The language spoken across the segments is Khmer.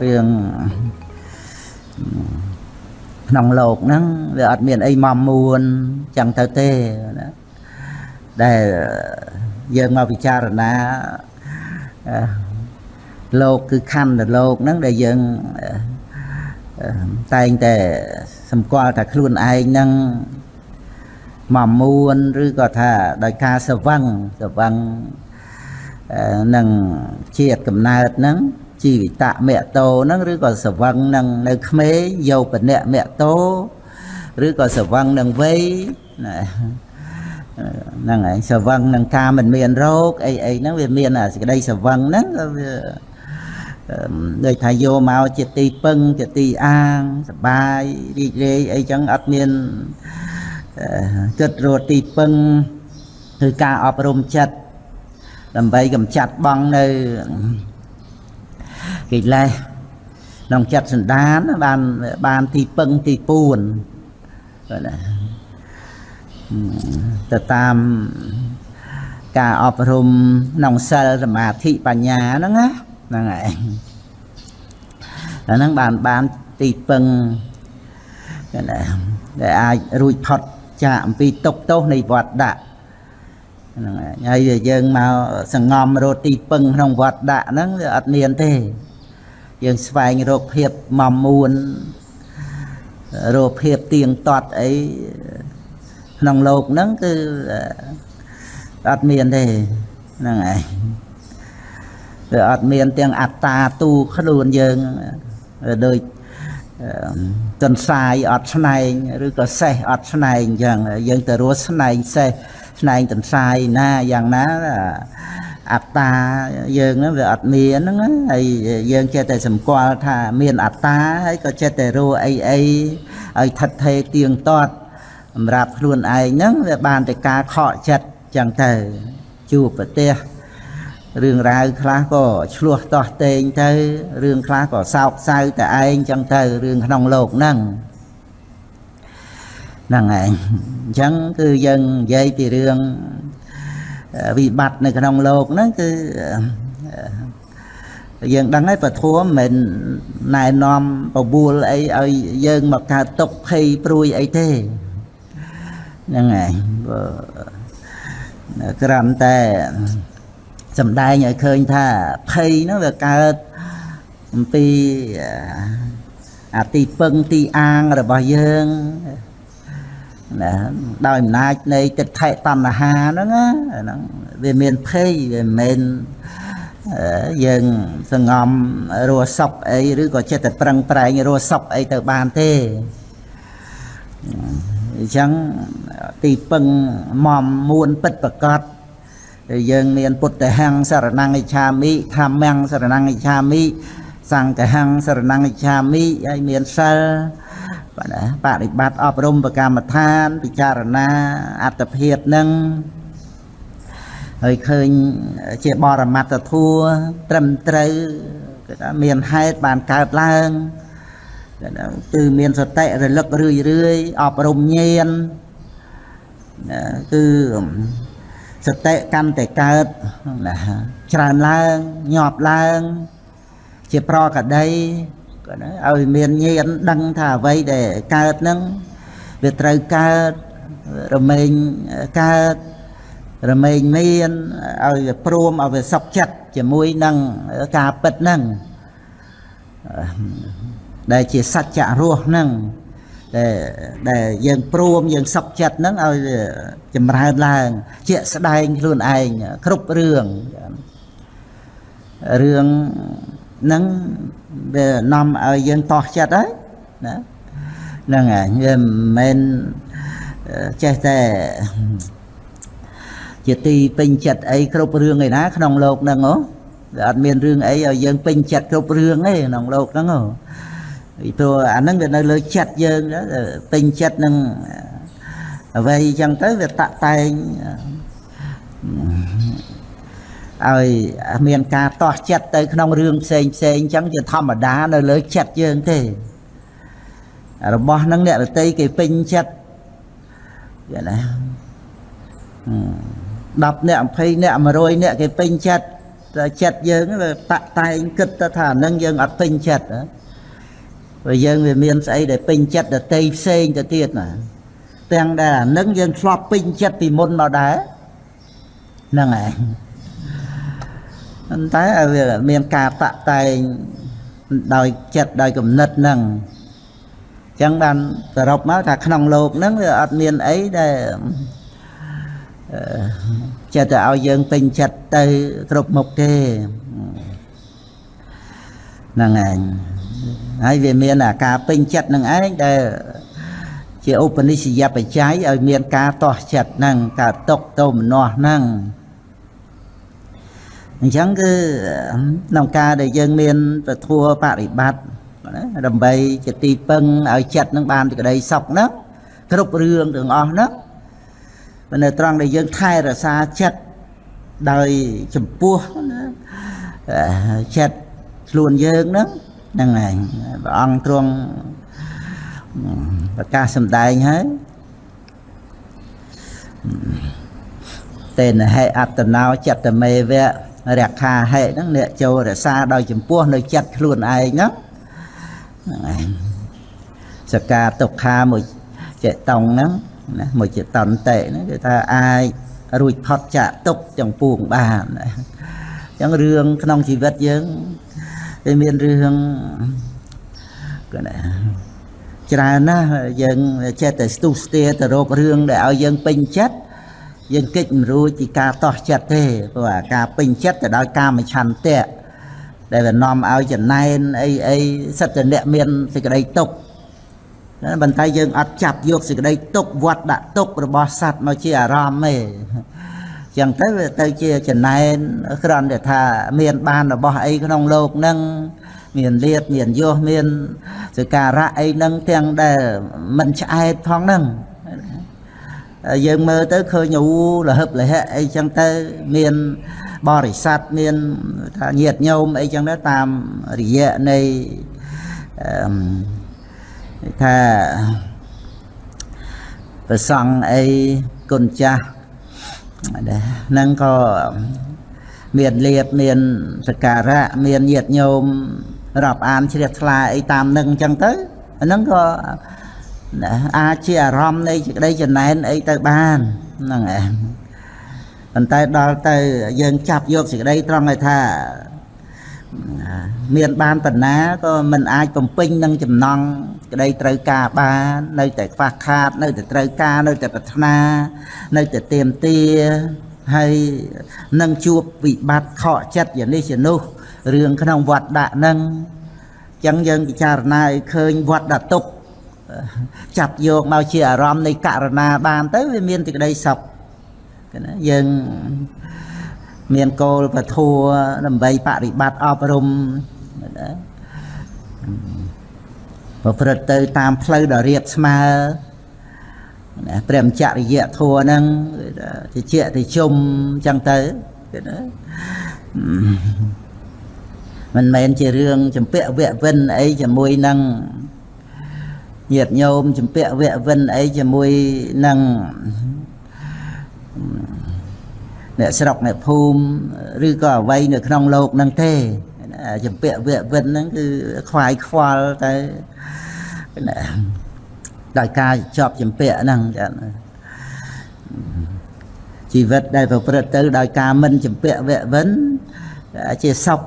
រឿងក្នុងលោកហ្នឹងវាអត់មានអីមកមួនចឹងទៅទេណាដែលយើងមកពិចារណាអឺលោកគឺខណ្ឌលោកហ្នឹងដែលយើងអឺអឺតែងតែសម្គាល់ថាខ្លួនឯងហ្នឹងមកមួនឬក៏ថាដោយការសវឹងសវឹងអឺនឹងជាតិកំណើតហ្នឹង ជីវិតមគ្គតោហ្នឹងឬក៏សវឹងនឹងនៅក្មេងយោបនៈមគ្គតោឬក៏សវឹងនឹងវ័យណាហ្នឹងហើយសវឹងនឹងការមិនមានរោគអីអីហ្នឹងវាមានអាសេចក្តីសវឹងហ្នឹងក៏វាដូចថាយកមកជាទីពឹងជាទីអាងសបាយរីករាយអីចឹងអត់មានគិតរត់ទីពឹងគឺការអប់រំចិត្តដើម្បីកម្ចាត់បងនៅ កិលេសក្នុងចិត្តសន្តានបានបានទីពឹងទីពួនបាទណាទៅតាមការអប់រំក្នុងសិលសមាធិបញ្ញាហ្នឹងណាហ្នឹងហើយអាហ្នឹងបានបានទីពឹងណាដែលអាចរួចផុតចាកអំពីទុកទោសនៃវត្តដាក់ហ្នឹងហើយហើយយើងមកសង្ងំរត់ទីពឹងក្នុងវត្តដាក់ហ្នឹងវាអត់មានទេ យើងស្វែងរកភាពមមួនរកភាពទៀងទាត់អីក្នុងលោកហ្នឹងគឺអត់មានទេហ្នឹងហើយវាអត់មានទាំងអត្តាទូខ្លួនយើងដូចទន្សាយអត់ស្នែងឬក៏សេះអត់ស្នែងអញ្ចឹងយើងទៅរស់ស្នែងសេះស្នែងទន្សាយណាយ៉ាងណា អត្តាយើងហ្នឹងវាអត់មានហ្នឹងហើយយើងចេះតែសម្គាល់ថាមានអត្តាហើយក៏ចេះតែរੂអីអីឲ្យថិតថេរទៀងទាត់សម្រាប់ខ្លួនឯងហ្នឹងវាបានតែការខកចិត្តចឹងទៅជួបប្រទេសរឿងរ៉ាវខ្លះក៏ឆ្លោះតោះតេងទៅរឿងខ្លះក៏សោកសៅតែឯងចឹងទៅរឿងក្នុងโลกហ្នឹងហ្នឹងឯងអញ្ចឹងគឺយើងនិយាយពីរឿង វិបត្តិនៅក្នុងโลกហ្នឹងគឺយើងដឹងហើយពធមមិនណែនាំបបួលអីឲ្យយើងមកកើតទុកភ័យព្រួយអីទេហ្នឹងហើយគ្រាន់តែសំដែងឲ្យឃើញថាភ័យហ្នឹងវាកើតអំពីអាទីពឹងទីអាងរបស់យើង ណាដោយអំណាចនៃទិដ្ឋិតណ្ហាហ្នឹងហ្នឹងវាមានភ័យវាមិនមែនយើងសងំរស់សុខអីឬក៏ចិត្តតែប្រឹងប្រែងរស់សុខអីទៅបានទេអញ្ចឹងទីពឹងមមមួនពិតប្រកបយើងមានពុទ្ធហੰសរណង្កិឆាមិធម្មំសរណង្កិឆាមិសង្ឃហੰសរណង្កិឆាមិហើយមានសិល បាទណាបដិបត្តិអប់រំប្រកម្មដ្ឋាន ពិចារណាអត្តភាពនឹងហើយឃើញជាបរមត្តធัวត្រឹមត្រូវគេថាមានហេតុបានកើតឡើងគឺមានសតិរលឹករឿយរឿយអប់រំញាណគឺសតិកម្មតែកើតណាច្រើនឡើងញាប់ឡើង ជាប្រកដី ក៏ណាឲ្យមានញាណដឹងថាអ្វីដែលកើតហ្នឹងវាត្រូវកើតរមែងកើតរមែងមានឲ្យវាព្រមឲ្យវាសុខចិត្តជាមួយនឹងការពិតហ្នឹងដែលជាសច្ចៈរស់ហ្នឹងដែលដែលយើងព្រមយើងសុខចិត្តហ្នឹងឲ្យចម្រើនឡើង ជាក់ស្ដែងខ្លួនឯងគ្រប់រឿងរឿងហ្នឹង វានាំឲ្យយើងតោះចិត្តហើយណាហ្នឹងហើយវាមិនមែនចេះតែជាទីពេញចិត្តអីគ្រប់រឿងឯណា ក្នុងโลกហ្នឹងហ៎វាអត់មានរឿងអីឲ្យយើងពេញចិត្តគ្រប់រឿងទេក្នុងโลกហ្នឹងហ៎ពីព្រោះអាហ្នឹងវានៅលើចិត្តយើងពេញចិត្តនឹងអ្វីចឹងទៅវាតាក់តែង ឲ្យមានការតោះចិត្តទៅក្នុងរឿងផ្សេងផ្សេងអញ្ចឹងជាធម្មតានៅលើចិត្តយើងទេ របស់ហ្នឹងអ្នករតីគេពេញចិត្តយល់ណា10អ្នក20អ្នក100អ្នកគេពេញចិត្តតែចិត្តយើងវាតាក់តែងគិតទៅថាអានឹងយើងអត់ពេញចិត្តហ៎ព្រោះយើងវាមានស្អីដែលពេញចិត្តដតីផ្សេងទៅទៀតណាទាំងដែលអានឹងយើងធ្លាប់ពេញចិត្តពីមុនមកដែរហ្នឹងហើយ ប៉ុន្តែវាមានការតាក់តែងដោយចិត្តដោយគំនិតហ្នឹងអញ្ចឹងបានសរុបមកថាក្នុងโลกហ្នឹងវាអត់មានអីដែលចិត្តទៅឲ្យយើងពេញចិត្តទៅគ្រប់មុខទេហ្នឹងឯងហើយវាមានអាការពេញចិត្តនឹងឯងដែលជាឧបនិស្សយបច្ច័យឲ្យមានការតោះចិត្តហ្នឹងការຕົកតោមនោះហ្នឹង អញ្ចឹងគឺក្នុងការដែលយើងមានពធัวបរិបត្តិដើម្បីជាទីពឹងឲ្យចិត្តនឹងបានសេចក្តីសុខហ្នឹងគ្រប់រឿងទាំងអស់ហ្នឹងនៅត្រង់ដែលយើងថែរក្សាចិត្តដោយចំពោះចិត្តខ្លួនយើងហ្នឹងហ្នឹងឯងព្រះអង្គទ្រង់ប្រកាសសម្ដែងហើយតេនហេអត្តណោចិត្តមេវៈ រខាហេហ្នឹងអ្នកចូលរក្សាដោយចំពោះនៅចិត្តខ្លួនឯងហ្នឹងហ្នឹងឯងសកាទុក្ខាមួយចេតងហ្នឹងណាមួយចេតន្តិហ្នឹងគឺថាអាចរួចផុតចាកទុកចំពោះបានអញ្ចឹងរឿងក្នុងជីវិតយើងវាមានរឿងគឺណាច្រើនណាស់យើងចេះតែស្ទុះស្ទាទៅរករឿងដែលឲ្យយើងពេញចិត្ត យើងកិច្ចមិនរួចពីការតោះចិត្តទេព្រោះអាការពេញចិត្តទៅដោយកាមឆន្ទៈដែលវានាំឲ្យចំណែនអីអីសិតតែអ្នកមានសេចក្តីទុកប៉ុន្តែយើងអត់ចាប់យកសេចក្តីទុកវត្តដាក់ទុករបស់សត្វមកជាអារម្មណ៍ទេចឹងទៅវាទៅជាចំណែនគ្រាន់តែថាមានបានរបស់អីក្នុងโลกហ្នឹងមានលៀបមានយោមានសការៈអីហ្នឹងទាំងដែលមិនឆ្អែតផងហ្នឹង យើងមើលទៅឃើញអូលហឹបលហៈអីចឹងទៅមានបរិស័ទមានថាញាតញោមអីចឹងទៅតាមរយៈនៃថាប្រសង់អីគុណចាស់ហ្នឹងក៏មានលៀបមានសការៈមានញាតញោមរាប់អានជ្រះថ្លាអីតាមនឹងអញ្ចឹងទៅអាហ្នឹងក៏ អាចជាអារម្មណ៍នៃសេចក្តីចំណែនអីទៅបានហ្នឹងឯងប៉ុន្តែដល់ទៅយើងចាប់យកសេចក្តីត្រង់ឲ្យថាមានបានបណ្ណាក៏មិនអាចបំពេញនឹងចំណង់ក្តីត្រូវការបាននៅតែខ្វះខាត នៅតែត្រូវការនៅតែប្រាថ្នា នៅតែទៀមទាហើយនឹងជួបវិបត្តិខកចិត្តយ៉ាងនេះជានោះរឿងក្នុងវត្តដាក់នឹងអញ្ចឹងយើងពិចារណាឲ្យឃើញវត្តដាក់ទុក ចាប់យកមកជាអារម្មណ៍នៃករណាបានទៅវាមានសេចក្តីសុខណាយើងមានគោលពធัวដើម្បីបប្រតិបត្តិអប់រំណាប្រព្រឹត្តទៅតាមផ្លូវដ៏រាបស្មើណាព្រះមចរិយធัวហ្នឹងតិចតិជុំចឹងទៅគេណាមិនមែនជារឿងចម្ពាក់វៈវិនអីជាមួយនឹង ញាតញោមចម្ពាក់វៈវិនអីជាមួយនឹងអ្នកស្រុកអ្នកភូមិឬក៏អ្វីនៅក្នុងโลกហ្នឹងទេចម្ពាក់វៈវិនហ្នឹងគឺខ្វាយខ្វល់ទៅដោយការជាប់ចម្ពាក់ហ្នឹងចាជីវិតដែលប្រព្រឹត្តទៅដោយការមិនចម្ពាក់វៈវិនជាសុខ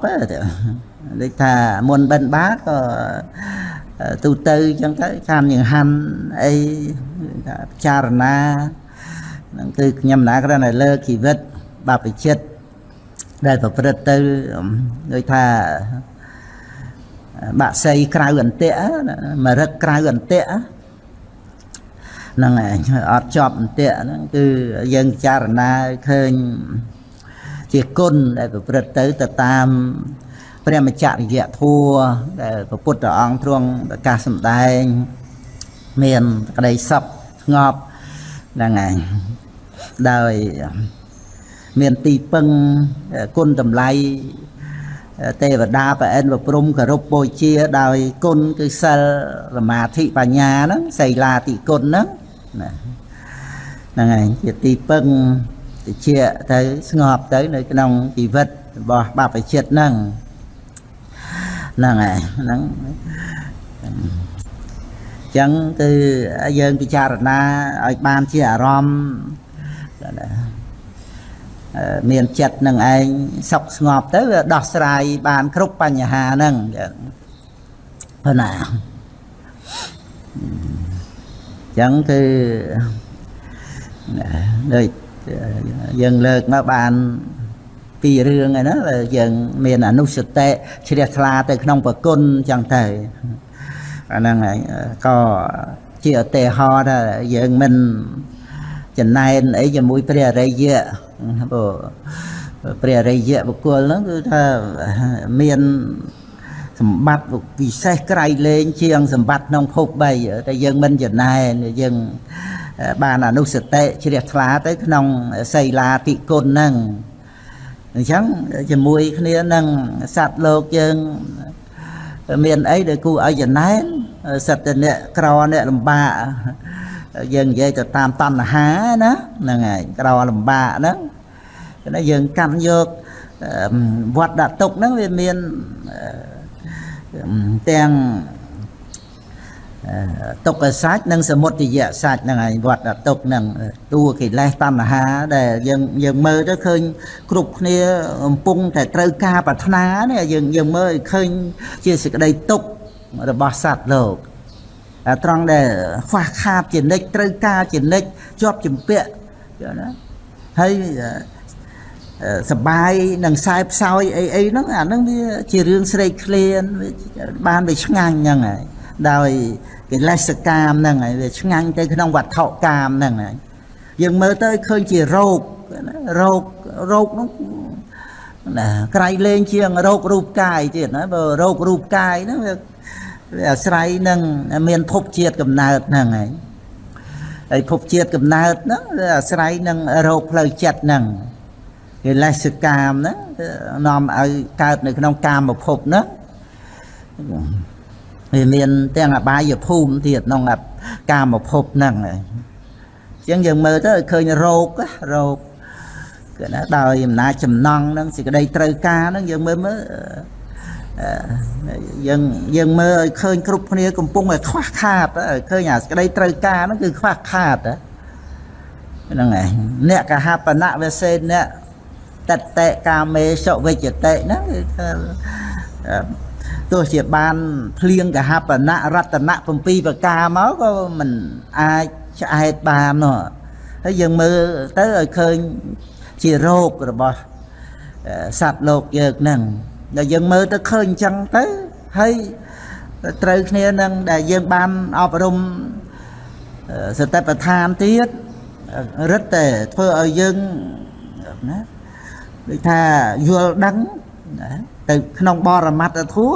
ដូចថាមុនបិណ្ឌបាតក៏ ទូទៅអញ្ចឹងទៅខានយ៉ាងហាន់អីថាពិចារណាហ្នឹងគឺខ្ញុំណាគ្រាន់តែលើកជីវិតបព្វជិតដែលប្រព្រឹត្តទៅដូចថាបាក់សីក្រៅអន្ទាក់មរឹកក្រៅអន្ទាក់ហ្នឹងឯងអត់ជាប់អន្ទាក់ហ្នឹងគឺយើងពិចារណាឃើញជាគុណដែលប្រព្រឹត្តទៅទៅតាម ព្រះមច្ចរិយធัวដែលព្រះពុទ្ធអង្គទ្រង់ប្រកាសសម្ដែង មានក្តីសុខស្ងប់ហ្នឹងឯងដោយមានទីពឹងគុណតម្លៃទេវតាប្រអិនប្រព្រំគោរពបូជាដោយគុណគឺសិលសមាធិបញ្ញាហ្នឹងសីលាតិគុណហ្នឹងណាហ្នឹងឯងជាទីពឹងតិចទៅស្ងប់ទៅនៅក្នុងជីវិតរបស់បព្វជិតហ្នឹង ហ្នឹងហើយហ្នឹងអញ្ចឹងគឺយើងពិចារណាឲ្យបានជាអារម្មណ៍មានចិត្តនឹងឯងសុខស្ងប់ទៅវាដោះស្រាយបានគ្រប់បញ្ហាហ្នឹងប៉ុណ្ណាអញ្ចឹងគឺដូចយើងលើកមកបាន ពីររឿងហើយណាយើងមានអនុសតិជ្រះថ្លាទៅក្នុងប្រគុណអញ្ចឹងទៅអាហ្នឹងហើយក៏ជាឧទាហរណ៍ថាយើងមិនចំណែនអីជាមួយព្រះអរិយៈព្រោះព្រះអរិយៈបុគ្គលហ្នឹងគឺថាមានសម្បត្តិពិសេសក្រៃលែងជាងសម្បត្តិក្នុងភព3តែយើងមិនចំណែនយើងបានអនុសតិជ្រះថ្លាទៅក្នុងសីលាតិគុណហ្នឹង អញ្ចឹងជាមួយគ្នានឹងសត្វលោកយើងមានអីដែលគួរឲ្យចំណែនសត្វតែអ្នកក្រអ្នកលំបាកយើងនិយាយទៅតាមតណ្ហាណាហ្នឹងហើយក្រលំបាកហ្នឹងគឺយើងកាន់យកវត្តដាក់ទុកហ្នឹងវាមានទាំង ទុក្ខសាច់និងសមុទយៈសាច់ហ្នឹងហើយវត្តទុក្ខហ្នឹងតួកិលេសតណ្ហាដែលយើងយើងមើលទៅឃើញគ្រប់គ្នាកំពុងតែត្រូវការប្រាថ្នានេះយើងយើងមើលឃើញជាសេចក្តីទុក្ខរបស់សត្វលោកត្រង់ដែលខ្វះខាតជានិច្ចត្រូវការជានិច្ចជាប់ជំពាក់ណាហើយសបាយនឹងខ្សែផ្សោយអីអីហ្នឹងអាហ្នឹងវាជារឿងស្រេកឃ្លានបានវាឆ្ងាញ់ហ្នឹងហើយដោយ កិលេសកាមហ្នឹងហើយវាឆ្ងាញ់ទៅក្នុងវត្ថុកាមហ្នឹងហើយយើងមើលទៅឃើញជារោគរោគរោគហ្នឹងណាក្រៃលែងជាងរោគរូបកាយទៀតណាបើរោគរូបកាយហ្នឹងវាវាអាស្រ័យនឹងមានភពជាតិកំណើតហ្នឹងហើយហើយភពជាតិកំណើតហ្នឹងវាអាស្រ័យនឹងរោគផ្លូវចិត្តហ្នឹងកិលេសកាមហ្នឹងនាំឲ្យកើតនៅក្នុងកាមភពហ្នឹង វាមានទាំងអបាយភូមិទៀតក្នុងកាមភពហ្នឹងអញ្ចឹងយើងមើលទៅឃើញរោគរោគគឺណាដោយអំណាចចំណង់ហ្នឹងសេចក្តីត្រូវការហ្នឹងយើងមើលមើលយើងយើងមើលឲ្យឃើញគ្រប់គ្នាកំពុងតែខ្វះខាតឃើញអាសេចក្តីត្រូវការហ្នឹងគឺខ្វះខាតហ្នឹងឯងអ្នកកហបណៈវសេអ្នកតតេកាមេសុវិជ្ជតិហ្នឹងគឺថា ទោះជាបានភ្លៀងកហបណៈរតនៈ7ប្រការមកក៏មិនអាចឆ្អែតបាននោះហើយយើងមើលទៅឲ្យឃើញជារោគរបស់សត្វលោកយើងហ្នឹងដែលយើងមើលទៅឃើញអញ្ចឹងទៅហើយត្រូវគ្នានឹងដែលយើងបានអប់រំសតិប្បដ្ឋានទៀតរឹតតែធ្វើឲ្យយើងណាដូចថាយល់ដឹងណា ទៅក្នុងបរមត្តធัว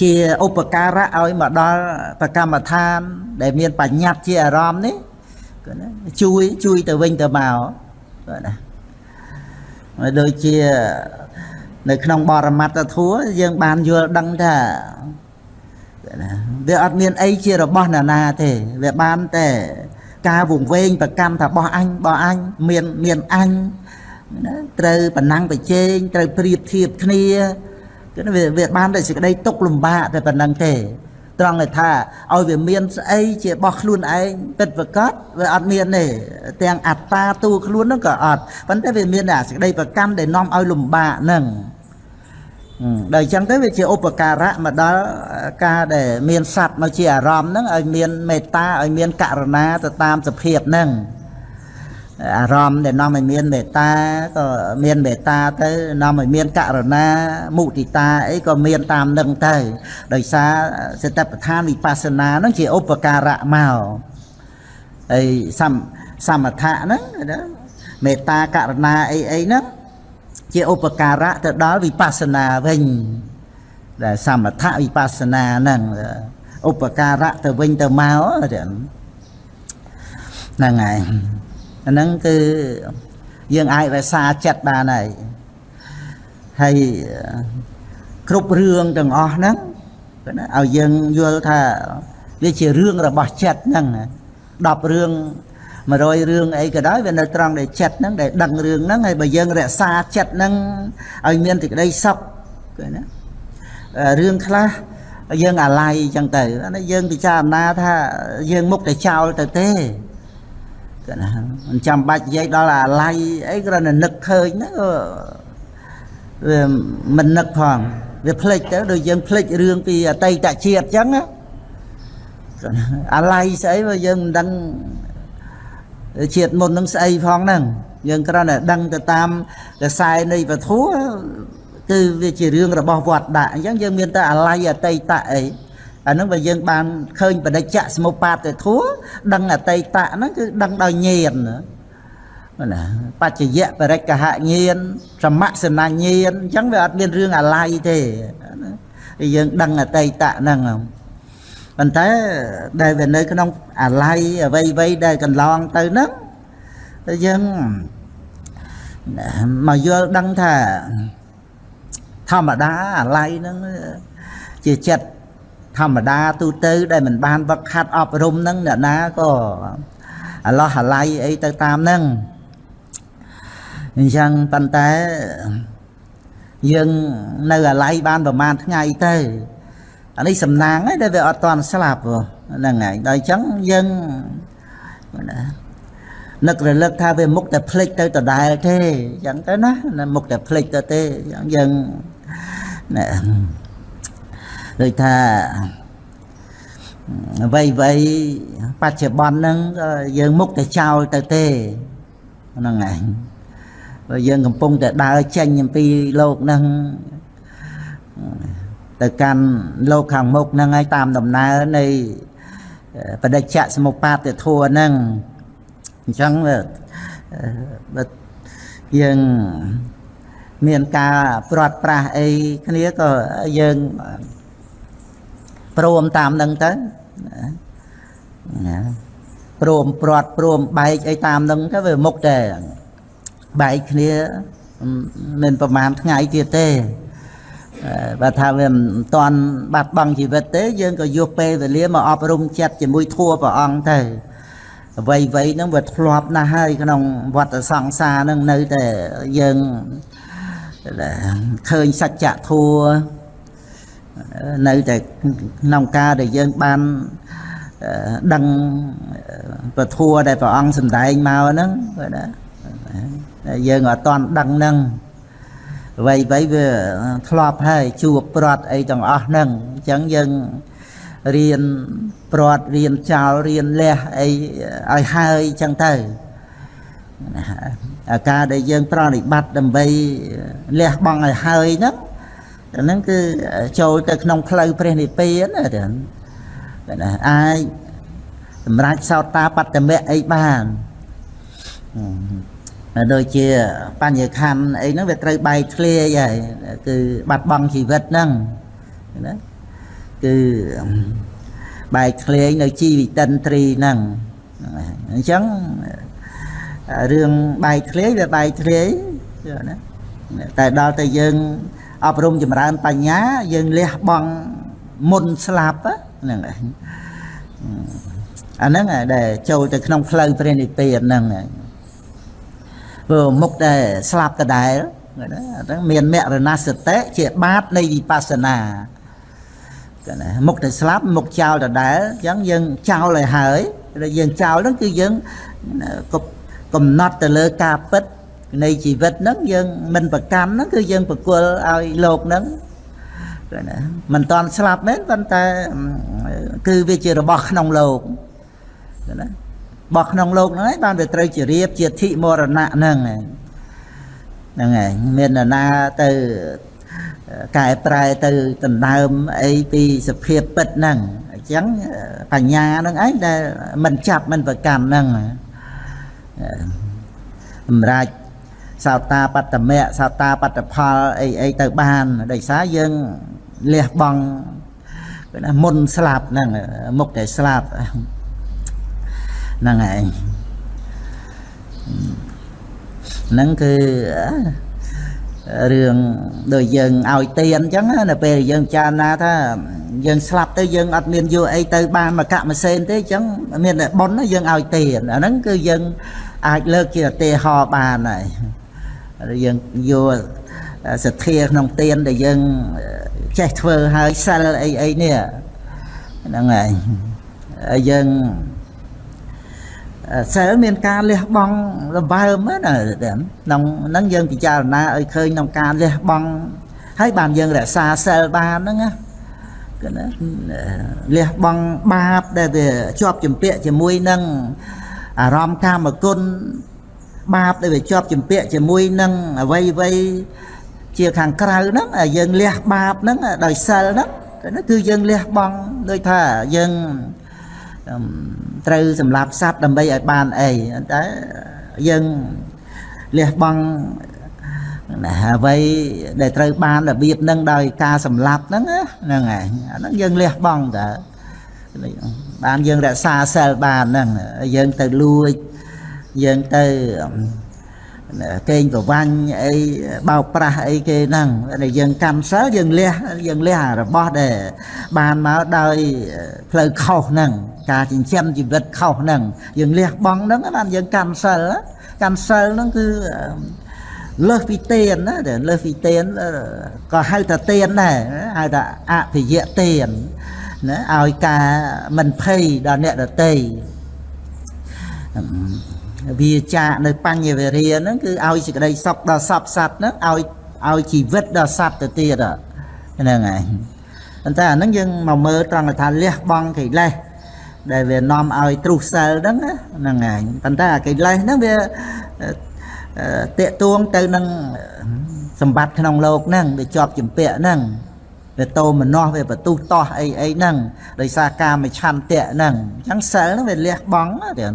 ជាឧបការៈឲ្យមកដល់ប្រកម្មដ្ឋាន ដែលមានបញ្ញត្តិជាអារម្មណ៍នេះគឺណាជួយជួយទៅវិញទៅមកបាទណាដូចជានៅក្នុងបរមត្តធัวយើងបានយល់ដឹងថាវាអត់មានអីជារបស់ណានាទេវាបានតែការវង្វេងប្រកម្មថាបោះអញបោះអញមានមានអញ ណាត្រូវប្រណាំងប្រជែងត្រូវប្រៀបធៀបគ្នាគឺវាវាបានតែសេចក្តីទុកលំបាកតែប៉ុណ្្នឹងទេ ត្រង់ថាឲ្យវាមានស្អីជារបស់ខ្លួនឯងពិតប្រកបវាអត់មានទេទាំងអត្តាតួខ្លួនហ្នឹងក៏អត់ប៉ុន្តែវាមានតែសេចក្តីប្រកម្មដែលនាំឲ្យលំបាកហ្នឹងដល់អញ្ចឹងទៅវាជាឧបការៈមកដល់ការដែលមានសัตว์មកជាអារម្មណ៍ហ្នឹងឲ្យមានមេត្តាឲ្យមានករណាទៅតាមសភាពហ្នឹង អារម្មណ៍ដែលនាំឲ្យមានមេត្តាក៏មានមេត្តាទៅនាំឲ្យមានករណាមុទិតាអីក៏មានតាមនឹងទៅដោយសារសតិប្បដ្ឋានវិបស្សនាហ្នឹងជាឧបការៈមកហើយសំសមថៈហ្នឹងមេត្តាករណាអីអីហ្នឹងជាឧបការៈទៅដល់វិបស្សនាវិញដែលសមថៈវិបស្សនាហ្នឹងឧបការៈទៅវិញទៅមកហ្នឹងហើយ អាហ្នឹងគឺយើងអាចរក្សាចិត្តបានហើយហើយគ្រប់រឿងទាំងអស់ហ្នឹងឲ្យយើងយល់ថាវាជារឿងរបស់ចិត្តហ្នឹង10រឿង100រឿងអីក៏ដោយវានៅត្រង់ដែលចិត្តហ្នឹងដែលដឹងរឿងហ្នឹងហើយបើយើងរក្សាចិត្តហ្នឹងឲ្យមានសេចក្តីសុខគឺណារឿងខ្លះយើងអាល័យអញ្ចឹងទៅអានេះយើងពិចារណាថាយើងមុខតែចោលទៅទេ គឺណាមិនចាំបាច់និយាយដល់អាល័យអីគ្រាន់តែនឹកឃើញហ្នឹងក៏វាមិននឹកផងវាភ្លេចទៅដូចយើងភ្លេចរឿងពីអតីតជាតិអញ្ចឹងណាអាល័យស្អីបើយើងមិនដឹងជាតិមុននឹងស្អីផងហ្នឹងយើងគ្រាន់តែដឹងទៅតាមកសែនៃពធัวគឺវាជារឿងរបស់វត្តដាក់អញ្ចឹងយើងមានតែអាល័យអតីតអី អាហ្នឹងបើយើងបានឃើញបដិច្ចសមុបាទទៅធัวដឹងអតីតហ្នឹងគឺដឹងដោយញាណណាបច្ចយៈបរិកហញាណសមសនញាណអញ្ចឹងវាអត់មានរឿងអាល័យទេយើងដឹងអតីតហ្នឹងប៉ុន្តែដែលវានៅក្នុងអាល័យអ្វីអ្វីដែលកន្លងទៅហ្នឹងយើងមកយល់ដឹងថាធម្មតាអាល័យហ្នឹងជាចិត្ត ធម្មតាទូទៅដែលមិនបានវឹកខាត់អប់រំហ្នឹងអ្នកណាក៏អាឡោះអាល័យអីទៅតាមហ្នឹងអញ្ចឹងប៉ុន្តែយើងនៅអាល័យបានប្រហែលថ្ងៃទៅអានេះសំណាងឯងដែលវាអត់តាន់ស្លាប់ហ្នឹងហើយដល់អញ្ចឹងយើងណានឹករលឹកថាវាមុខតែភ្លេចទៅដដែលទេអញ្ចឹងទៅណាមុខតែភ្លេចទៅទេអញ្ចឹងយើងណា ដូចថាអ្វីអ្វីបច្ចុប្បន្នហ្នឹងយើងមុខតែចោលទៅទេហ្នឹងឯងបើយើងកំពុងតែដើរចេញអំពីលោកហ្នឹងទៅកាន់លោកខាងមុខហ្នឹងហើយតាមដំណើរនៃបដិច្ចសមុបាទធัวហ្នឹងអញ្ចឹងបើយើងមានការព្រាត់ប្រាសអីគ្នាក៏យើង ព្រមតាមនឹងទៅណាព្រមព្រាត់ព្រមបែកអីតាមនឹងទៅវាមុខតែបែកគ្នាមិនប្រហែលថ្ងៃទៀតទេបើថាវាមិនតាន់បាត់បង់ជីវិតទេ យើងក៏យកពេលវេលាមកអប់រំចិត្តជាមួយធัวព្រះអង្គទៅអ្វីអ្វីហ្នឹងវាធ្លាប់ណាស់ហើយក្នុងវត្តសង្សារហ្នឹងនៅតែយើងឃើញសច្ចធัว នៅតែក្នុងការដែលយើងបានដឹងពធัวដែលព្រះអង្គសម្ដែងមកហ្នឹងណាយើងអត់តាន់ដឹងហ្នឹងអ្វីអ្វីវាធ្លាប់ហើយជួបព្រាត់អីទាំងអស់ហ្នឹងអញ្ចឹងយើងរៀនព្រាត់រៀនចោលរៀនលះអីឲ្យហើយអញ្ចឹងទៅអាការដែលយើងប្រតិបត្តិដើម្បីលះបង់ឲ្យហើយហ្នឹង ហ្នឹងគឺចូលទៅក្នុងផ្លូវព្រះនិព្វានណាណាអាចសម្រាប់សោតាបត្តមៈអីបានដូចជាបញ្ញខណ្ឌអីហ្នឹងវាត្រូវបែកធ្លាយហើយគឺបាត់បង់ជីវិតហ្នឹងណាគឺបែកធ្លាយនៅជីវិតិនត្រីហ្នឹងអញ្ចឹងរឿងបែកធ្លាយវាបែកធ្លាយណាតែដល់តែយើង អប់រំចម្រើនបញ្ញា យើងលះបង់មុនស្លាប់ហ្នឹងឯងអាហ្នឹងដែលចូលទៅក្នុងផ្លូវព្រះនិព្វានហ្នឹងព្រោះមុខដែលស្លាប់ដដែលហ្នឹងមានមរណសតិជាបាតនៃវិបស្សនាកណាមុខដែលស្លាប់មុខចោលដដែលអញ្ចឹងយើងចោលឲ្យហើយយើងចោលហ្នឹងគឺយើងកំណត់ទៅលើការពិត នៃជីវិតហ្នឹងយើងមិនប្រកម្មហ្នឹងគឺយើងប្រគល់ឲ្យលោកហ្នឹងណាមិនតន់ស្លាប់មែនប៉ុន្តែគឺវាជារបស់ក្នុងលោកណារបស់ក្នុងលោកហ្នឹងឯងបានវាត្រូវជារៀបជាធិមរណៈហ្នឹងហ្នឹងឯងមាននរណាទៅកែប្រែទៅដណ្ដើមអីពីសភាពពិតហ្នឹងអញ្ចឹងបញ្ញាហ្នឹងឯងដែលមិនចាប់មិនប្រកម្មហ្នឹងសម្រាប់ សោតាបត្តមៈសោតាបត្តផលអីអីទៅបានដោយសារយើងលះបង់មុនស្លាប់ហ្នឹងមុខតែស្លាប់ហ្នឹងឯងហ្នឹងគឺរឿងដូចយើងឲ្យទៀនអញ្ចឹងណានៅពេលយើងចារណាថាយើងស្លាប់ទៅយើងអត់មានយកអីទៅបានមកកមសេនទេអញ្ចឹងមានតែប៉ុនយើងឲ្យទៀនអាហ្នឹងគឺយើងអាចលើកជាឧទាហរណ៍បានហើយ យើងយកសទ្ធាក្នុងទៀនដែលយើងចេះធ្វើហើយសិលអីអីនេះហ្នឹងហើយយើងសិលមានការលះបង់របើមណាក្នុងហ្នឹងយើងពិចារណាឲ្យឃើញក្នុងការលះបង់ហើយបានយើងរក្សាសិលបានហ្នឹងណាគឺណាលះបង់បាបដែលវាជាប់ជំពាក់ជាមួយនឹងអារម្មណ៍កាមគុណ បាបដែលវាជាប់ជំពាក់ជាមួយនឹងអវ័យអវ័យជាខាងក្រៅហ្នឹងយើងលះបាបហ្នឹងដោយសិលហ្នឹងគឺយើងលះបង់ដូចថាយើងត្រូវសម្លាប់សត្វដើម្បីឲ្យបានអីតែយើងលះបង់ណាអ្វីដែលត្រូវបានរបៀបហ្នឹងដោយការសម្លាប់ហ្នឹងហ្នឹងហើយអាហ្នឹងយើងលះបង់តើបានយើងរក្សាសិលបានហ្នឹងយើងទៅលួច យើងទៅកេងប្រវាញ់អីបោកប្រាស់អីគេហ្នឹងដែលយើងកម្មសិលយើងលះយើងលះរបស់ដែលបានមកដោយផ្លូវខុសហ្នឹងការចិញ្ចឹមជីវិតខុសហ្នឹងយើងលះបង់ហ្នឹងបានយើងកម្មសិលកម្មសិលហ្នឹងគឺលើសពីទៀនណាលើសពីទៀនក៏ហៅថាទៀនដែរហៅថាអភិយៈទៀនណាឲ្យការមិនភ័យដល់អ្នកដទៃ វាចាកនៅបញ្ញវេរាហ្នឹងគឺឲ្យសេចក្តីសុខដល់សពសត្វហ្នឹងឲ្យឲ្យជីវិតដល់សត្វទៅទៀតហ្នឹងហើយប៉ុន្តែអាហ្នឹងយើងមកមើលត្រង់ថាលះបង់កិលេសដែលវានាំឲ្យទ្រុសសិលហ្នឹងហ្នឹងហើយប៉ុន្តែអាកិលេសហ្នឹងវាតេតួងទៅនឹងសម្បត្តិក្នុងโลกហ្នឹងវាជាប់ចម្ពាក់ហ្នឹងវាតោមនោះវាបន្ទុះតោះអីអីហ្នឹងដោយសារការមឆន្ទៈហ្នឹងអញ្ចឹងសិលហ្នឹងវាលះបង់ទៀត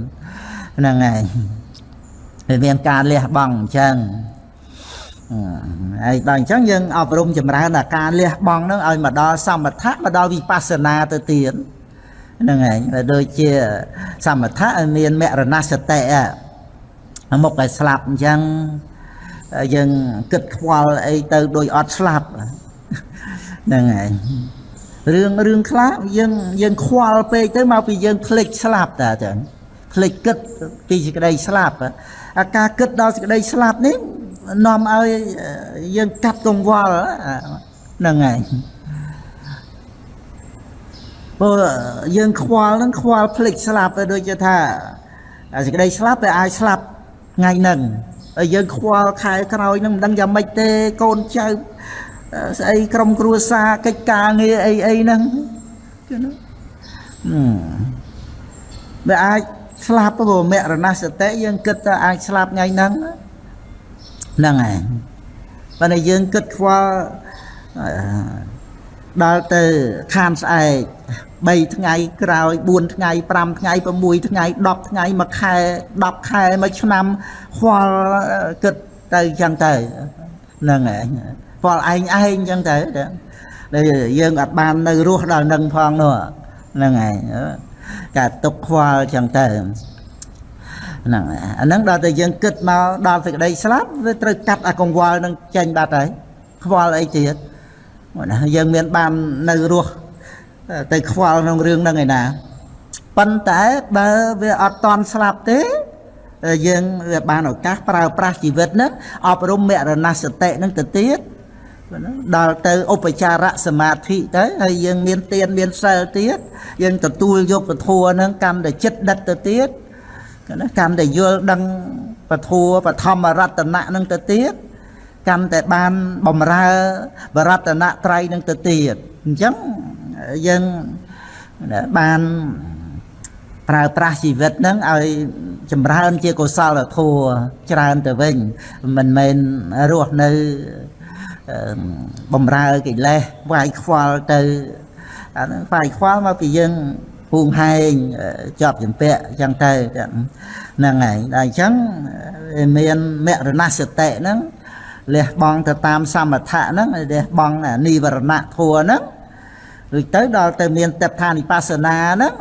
ហ្នឹងហើយវាមានការលះបង់អញ្ចឹងហើយដល់អញ្ចឹងយើងអប់រំចម្រើនដល់ការលះបង់ហ្នឹងឲ្យមកដល់សមថៈមកដល់វិបស្សនាទៅទៀតហ្នឹងហើយដូចជាសមថៈឲ្យមានមរណសតិមុខឲ្យស្លាប់អញ្ចឹងយើងគិតខ្វល់អីទៅដូចអត់ស្លាប់ហ្នឹងហើយរឿងរឿងខ្លះយើងយើងខ្វល់ពេកទៅមកពីយើងភ្លេចស្លាប់តាចឹង ភ្លេចគិតពីសេចក្តីស្លាប់អាការគិតដល់សេចក្តីស្លាប់នេះនាំឲ្យយើងកាត់កង្វល់ហ្នឹងហើយព្រោះយើងខ្វល់ហ្នឹងខ្វល់ភ្លេចស្លាប់ទៅដូចជាថាសេចក្តីស្លាប់តែអាចស្លាប់ថ្ងៃហ្នឹងហើយយើងខ្វល់ខែក្រោយហ្នឹងមិនដឹងយ៉ាងម៉េចទេកូនចៅស្អីក្រុមគ្រួសារកិច្ចការងារអីអីហ្នឹងគឺណាវាអាច ស្លាប់ព្រោះមរណសតិយើងគិតថាអាចស្លាប់ថ្ងៃហ្នឹងហ្នឹងហើយបើតែយើងគិតខ្វល់ដល់ទៅខានស្អែក3ថ្ងៃក្រោយ4ថ្ងៃ5ថ្ងៃ6ថ្ងៃ10ថ្ងៃមួយខែ10ខែមួយឆ្នាំខ្វល់គិតទៅចឹងទៅហ្នឹងហើយខ្វល់ឯងឯងចឹងទៅដែលយើងអត់បាននៅរស់ដល់នឹងផងនោះហ្នឹងហើយ ការទុកខ្វល់ចឹងទៅហ្នឹងអាហ្នឹងដល់តែយើងគិតមកដល់សេចក្តីស្លាប់វាត្រូវកាត់អាកង្វល់នឹងចេញបាត់ហើយខ្វល់អីទៀតណាយើងមានបាននៅរស់ទៅខ្វល់ក្នុងរឿងហ្នឹងឯណាប៉ុន្តែបើវាអត់តន់ស្លាប់ទេយើងវាបានឱកាសប្រើប្រាស់ជីវិតហ្នឹងអប់រំមរណសតិហ្នឹងទៅទៀត ដល់ទៅឧបចារៈសមាធិទៅហើយយើងមានទានមានសិលទៀតយើងទទួលយកពធហ្នឹងកម្មតែចិត្តដិតទៅទៀតណាកម្មតែយល់ដឹងពធបឋមរតនៈហ្នឹងទៅទៀតកម្មតែបានបំរើបរតនៈត្រៃនឹងទៅទៀតអញ្ចឹងយើងបានប្រើប្រាស់ជីវិតហ្នឹងឲ្យចម្រើនជាកុសលធម៌ច្រើនទៅវិញមិនមែនរស់នៅ បំរើកិលេសវាយខ្វល់ទៅអាហ្នឹងវាយខ្វល់មកពីយើងពូងហែងជាប់ចម្ពាក់អញ្ចឹងទៅហ្នឹងហើយដល់អញ្ចឹងមានមរណសតិហ្នឹងលះបង់ទៅតាមសមថៈហ្នឹងលះបង់និវរណៈធัวហ្នឹងរួចទៅដល់ទៅមានតដ្ឋានិបស្សនាហ្នឹង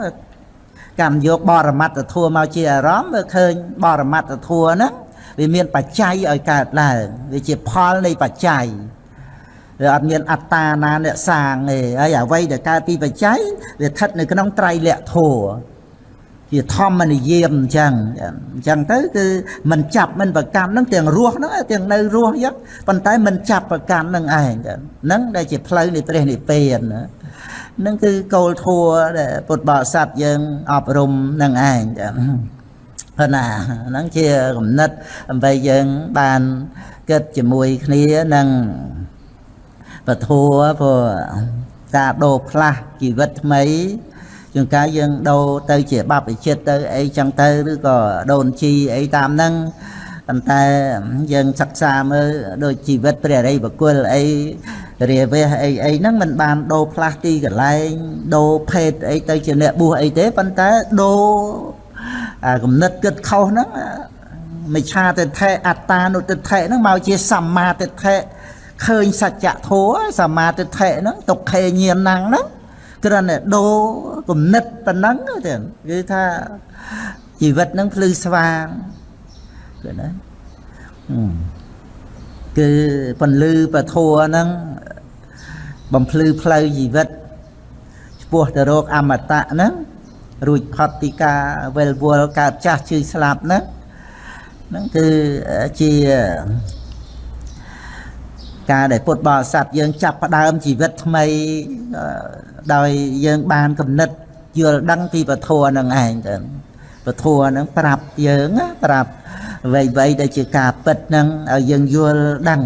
កម្មយកបរមត្តធัวមកជាអារម្មណ៍វាឃើញបរមត្តធัวហ្នឹង វាមានបច្ច័យឲ្យកើតឡើងវាជាផលនៃបច្ច័យ វាអត់មានអត្តាណាអ្នកសាងទេហើយអ្វីដែលកើតពីបច្ច័យវាស្ថិតនៅក្នុងត្រៃលក្ខធម៌ជាធម្មនិយមអញ្ចឹងអញ្ចឹងទៅគឺមិនចាប់មិនប្រកម្មនឹងទាំងរស់ហ្នឹងទាំងនៅរស់អញ្ចឹងប៉ុន្តែមិនចាប់ប្រកម្មនឹងឯងហ្នឹងដែលជាផ្លូវនៃព្រះនិព្វានហ្នឹងគឺគោលធម៌ដែលពុទ្ធបរិស័ទយើងអប់រំនឹងឯងចឹងប៉ុណ្ណាហ្នឹងជាគំនិតដើម្បីយើងបានគិតជាមួយគ្នានឹង ពធัวព្រោះការដូរផ្លាស់ជីវិតថ្មីជួនកាលយើងដូរទៅជាបព្វជិតទៅអីចឹងទៅឬក៏ដូនជីអីតាមហ្នឹងប៉ុន្តែយើងសិក្សាមើលដូចជីវិតព្រះរិយបុគ្គលអីរាវះអីអីហ្នឹងมันបានដូរផ្លាស់ទីកន្លែងដូរភេទអីទៅជាអ្នកបួសអីទេប៉ុន្តែដូរអាគំនិតគិតខុសហ្នឹងមិឆាទិដ្ឋិអត្តានុទិដ្ឋិហ្នឹងមកជាសម្មាទិដ្ឋិ ឃើញសច្ចធម៌សមាទិដ្ឋិហ្នឹងទុក្ខេញាណហ្នឹងគ្រាន់តែដូរគំនិតប៉ុណ្ណឹងទេគឺថាជីវិតហ្នឹងភ្លឺស្វាងគឺណាគឺពន្លឺពធัวហ្នឹងបំភ្លឺផ្លូវជីវិតឆ្ពោះទៅរកអមតៈហ្នឹងរួចផុតពីការវិលវល់កើតចាស់ជឿស្លាប់ហ្នឹងហ្នឹងគឺជា ការដែលពុទ្ធបរិស័ទយើងចាប់ផ្ដើមជីវិតថ្មីដោយយើងបានគំនិតយល់ដឹងពីពធនឹងឯងទៅពធនឹងប្រាប់យើងប្រាប់អ្វីៗដែលជាការពិតនឹងឲ្យយើងយល់ដឹង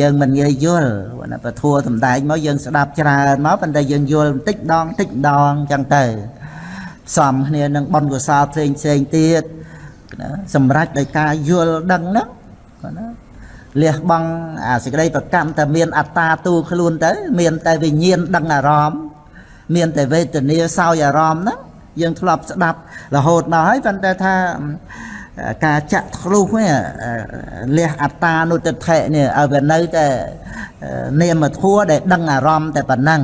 យើងមិនងាយយល់ណាពធសំដែងមកយើងស្ដាប់ច្រើនមកប៉ុន្តែយើងយល់បន្តិចម្ដងបន្តិចម្ដងអញ្ចឹងទៅផ្សំគ្នានឹងបុណ្យកុសលផ្សេងផ្សេងទៀតណាសម្រាប់ដោយការយល់ដឹងហ្នឹងណា លះបង់អាសេចក្តីប្រកម្មតែមានអត្តាទូខ្លួនទៅ មានតែវិញ្ញាណដឹងអារម្មណ៍មានតែវេទនាសោយអារម្មណ៍ហ្នឹងយើងធ្លាប់ស្ដាប់រហូតមកហើយប៉ុន្តែថាការចាក់ធ្លុះនេះលះអត្តានុតិថិនេះឲ្យវានៅតែនាមធัวដែលដឹងអារម្មណ៍តែប៉ុណ្ណឹង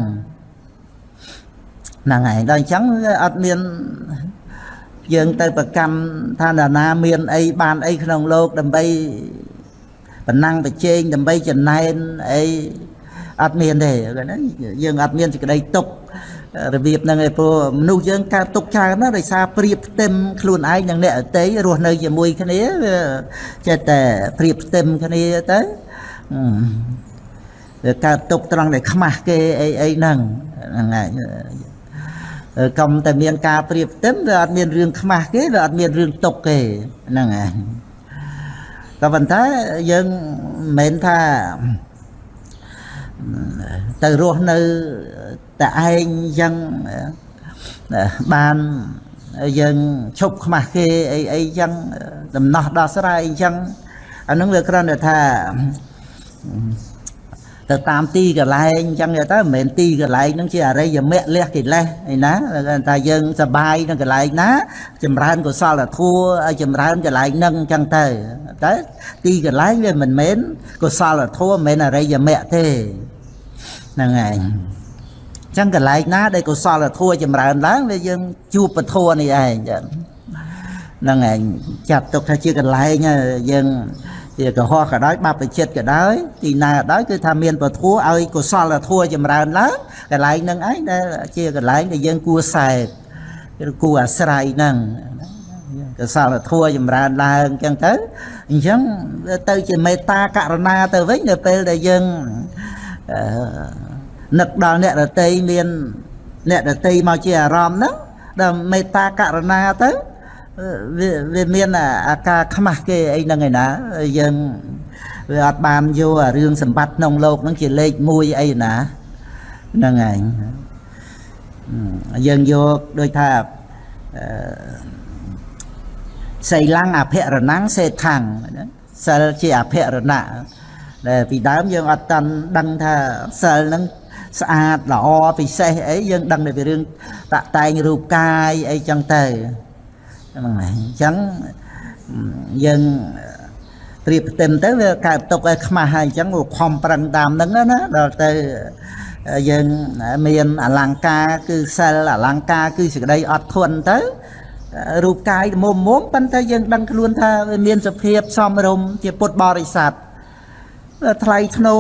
ហ្នឹងហើយដល់អញ្ចឹងអត់មានយើងទៅប្រកម្មថាណាមានអីបានអីក្នុងលោកដើម្បី ប៉ុណ្ណឹងប្រជែងដើម្បីចំណែនអីអត់មានទេណាយើងអត់មានសេចក្តីទុករបៀបហ្នឹងឯងព្រោះមនុស្សយើងកើតទុកច្រើនណាស់ដោយសារប្រៀបផ្ទឹមខ្លួនឯងនិងអ្នកអតីរស់នៅជាមួយគ្នាវាចេះតែប្រៀបផ្ទឹមគ្នាទៅវាកើតទុកត្រង់ដែលខ្មាស់គេអីអីហ្នឹងហ្នឹងហើយកុំតែមានការប្រៀបផ្ទឹមវាអត់មានរឿងខ្មាស់គេវាអត់មានរឿងទុកគេហ្នឹងហើយ ក៏ប៉ុន្តែយើងមិនមែនថាទៅរស់នៅតែឯងយ៉ាងបានយើងឈប់ខ្មាស់គេអីអីចឹងដំណោះដោះស្រាយអញ្ចឹងអានឹងវាគ្រាន់តែថា ទៅតាមទីកន្លែងអញ្ចឹងទៅមិនមែនទីកន្លែងហ្នឹងជាអរិយមគ្គលះកិលេសឯណាថាយើងសបាយនៅកន្លែងណាចម្រើនកុសលធម៌ឲ្យចម្រើនកន្លែងហ្នឹងអញ្ចឹងទៅតែទីកន្លែងវាមិនមែនកុសលធម៌មិនមែនអរិយមគ្គទេហ្នឹងហើយអញ្ចឹងកន្លែងណាដែលកុសលធម៌ចម្រើនឡើងវាយើងជួបពធនេះឯងចឹងហ្នឹងឯងចាត់ទុកថាជាកន្លែងយើង ជាកុហកក៏ដោយបព្វជិតក៏ដោយទីណាក៏ដោយគឺថាមានពធัวឲ្យកុសលធัวចម្រើនឡើងកន្លែងហ្នឹងឯងដែលជាកន្លែងដែលយើងគួរសែបឬគួរអាស្រ័យហ្នឹងកុសលធัวចម្រើនឡើងអញ្ចឹងទៅអញ្ចឹងទៅជាមេត្តាករណាទៅវិញនៅពេលដែលយើងនឹកដល់អ្នករតីមានអ្នករតីមកជាអារម្មណ៍ហ្នឹងដល់មេត្តាករណាទៅ វាវាមានអាការខ្មាស់គេអីហ្នឹងឯណាយើងវាអត់បានយកអារឿងសម្បត្តិក្នុងโลกហ្នឹងជាលេខ1អីណាហ្នឹងឯងយើងយកដូចថាសីលੰអភិរណੰសេដ្ឋੰសិលជាអភិរណៈដែលពីដើមយើងអត់តាន់ដឹងថាសិលហ្នឹងស្អាតល្អពិសេសអីយើងដឹងតែពីរឿងតាក់តែងរូបកាយអីចឹងទៅ ហ្នឹងហើយអញ្ចឹងយើងព្រៀបផ្ទឹមទៅវាកើតទុកឲ្យខ្មាស់ហើយអញ្ចឹងខំប្រឹងតាមហ្នឹងណាដល់ទៅយើងមានអលង្ការគឺសិលអលង្ការគឺសេចក្តីអត់ធន់ទៅរូបកាយមុំមុំប៉ុន្តែយើងដឹងខ្លួនថាវាមានសភាពសមរម្យជាពុទ្ធបរិស័ទ ថ្លៃធ្នូ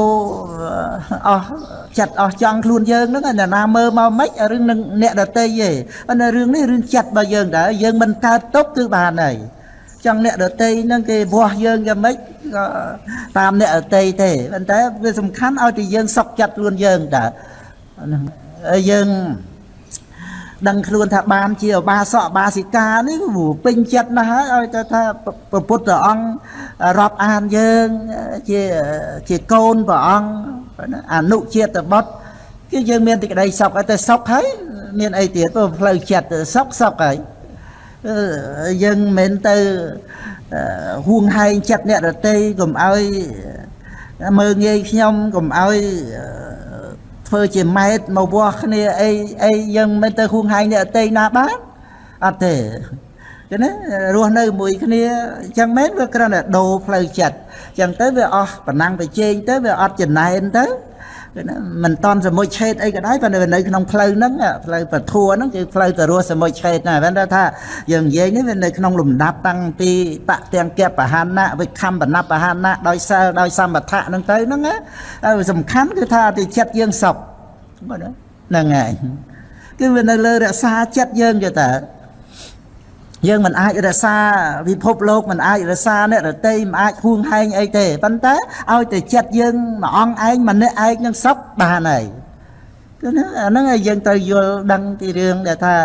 អស់ចិត្តអស់ចង់ខ្លួនយើងហ្នឹងអ្នកណាមើលមកមិនរឿងនឹងអ្នកដតីទេប៉ុន្តែរឿងនេះរឿងចិត្តរបស់យើងដែរយើងមិនកើតទុកគឺបានហើយចង់អ្នកដតីហ្នឹងគេវាស់យើងយ៉ាងម៉េចក៏តាមអ្នកដតីទេប៉ុន្តែវាសំខាន់ឲ្យតែយើងសុខចិត្តខ្លួនយើងតើហ្នឹងយើង ដឹងខ្លួនថាបានជាអបាសកបាសិកានេះពេញចិត្តណាស់ហើយឲ្យទៅថាព្រះពុទ្ធអង្គរាប់អានយើងជាជាកូនព្រះអង្គអនុជាតិបុត្រគឺយើងមានទីក្តីសុខតែសុខហើយមានអីទៀតព្រោះផ្លូវចិត្តសុខសុខហើយយើងមិនទៅហួងហែងចិត្តអ្នករតីកុំឲ្យមើងងាយខ្ញុំកុំឲ្យ ធ្វើជាម៉ែតមកវាស់គ្នាអីអីយើងមិនទៅហួងហែងអ្នកអតីណាបានអត់ទេចឹងណារស់នៅមួយគ្នាអញ្ចឹងមែនវាគ្រាន់តែដូរផ្លូវចិត្តអញ្ចឹងទៅវាអស់ប៉ុណ្ណឹងទៅជែងទៅវាអត់ចំណែនទៅ មិនតន់សមុជឆេតអីក៏ដោយប៉ុន្តែនៅក្នុងផ្លូវហ្នឹងផ្លូវពធัวហ្នឹងគឺផ្លូវទៅរស់សមុជឆេតណាប៉ុន្តែថាយើងនិយាយនេះវានៅក្នុងលំដាប់តាំងពីបៈទាំងគបហានៈវិខំបណបហានៈដោយសិលដោយសម្បថៈហ្នឹងទៅហ្នឹងសំខាន់គឺថាទីចិត្តយើងសុខហ្នឹងហើយគឺវានៅលើរក្សាចិត្តយើងទៅតើ យើងមិនអាចរក្សាពិភពលោកមិនអាចរក្សាអ្នករតីមិនអាចហួងហែងអីទេប៉ុន្តែឲ្យតែចិត្តយើងមួយអង្គឯងម្នាក់ឯងនឹងសុខបានហើយគឺហ្នឹងអាហ្នឹងឲ្យយើងត្រូវយល់ដឹងពីរឿងដែលថា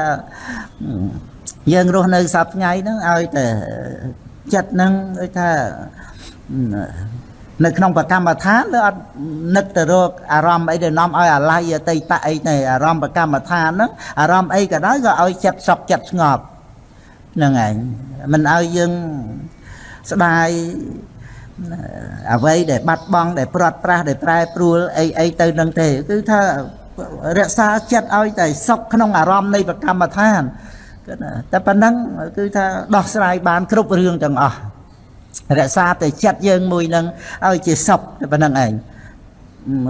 យើងរស់នៅសប្ថ្ងៃហ្នឹងឲ្យតែចិត្តហ្នឹងដូចថានៅក្នុងប្រកម្មដ្ឋានឬអត់នឹកទៅរកអារម្មណ៍អីដែលនាំឲ្យអាល័យអតីតអីទេអារម្មណ៍ប្រកម្មដ្ឋានហ្នឹងអារម្មណ៍អីក៏ដោយក៏ឲ្យចិត្តសុខចិត្តស្ងប់ ហ្នឹងឯងមិនឲ្យយើងស្ដាយអ្វីដែលបាត់បង់ដែលព្រាត់ប្រាសដែលប្រែប្រួលអីអីទៅនឹងទេ គឺថារក្សាចិត្តឲ្យតែសុខក្នុងអារម្មណ៍នៃប្រកម្មដ្ឋានគឺតែប៉ុណ្ណឹងគឺថាដោះស្រាយបានគ្រប់រឿងទាំងអស់រក្សាតែចិត្តយើងមួយនឹងឲ្យជាសុខតែប៉ុណ្្នឹងឯង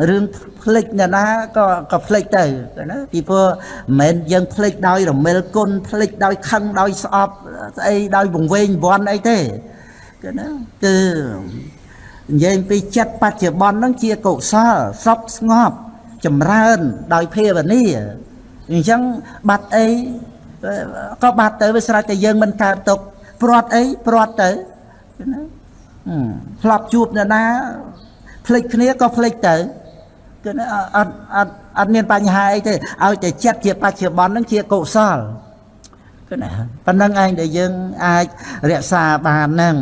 រឿងផ្លិចអ្នកណាក៏ក៏ផ្លិចទៅណាពីព្រោះមិនមែនយើងផ្លិចដោយរមិលគុណផ្លិចដោយខឹងដោយស្អប់ស្អីដោយវង្វេងវ័នអីទេគឺណាគឺនិយាយពីចិត្តបច្ចុប្បន្នហ្នឹងជាកុសលសុខស្ងប់ចម្រើនដោយភាវនាអញ្ចឹងបាត់អីក៏បាត់ទៅវាស្រេចតែយើងមិនកើតទុកព្រាត់អីព្រាត់ទៅណាធ្លាប់ជួបអ្នកណា ភ្លេចគ្នាក៏ភ្លេចទៅគឺអត់អត់អត់មានបញ្ហាអីទេឲ្យតែចិត្តជាបច្ចុប្បន្ននឹងជាកុសលគឺណាប៉ុណ្្នឹងឯងដែលយើងអាចរក្សាបានហ្នឹង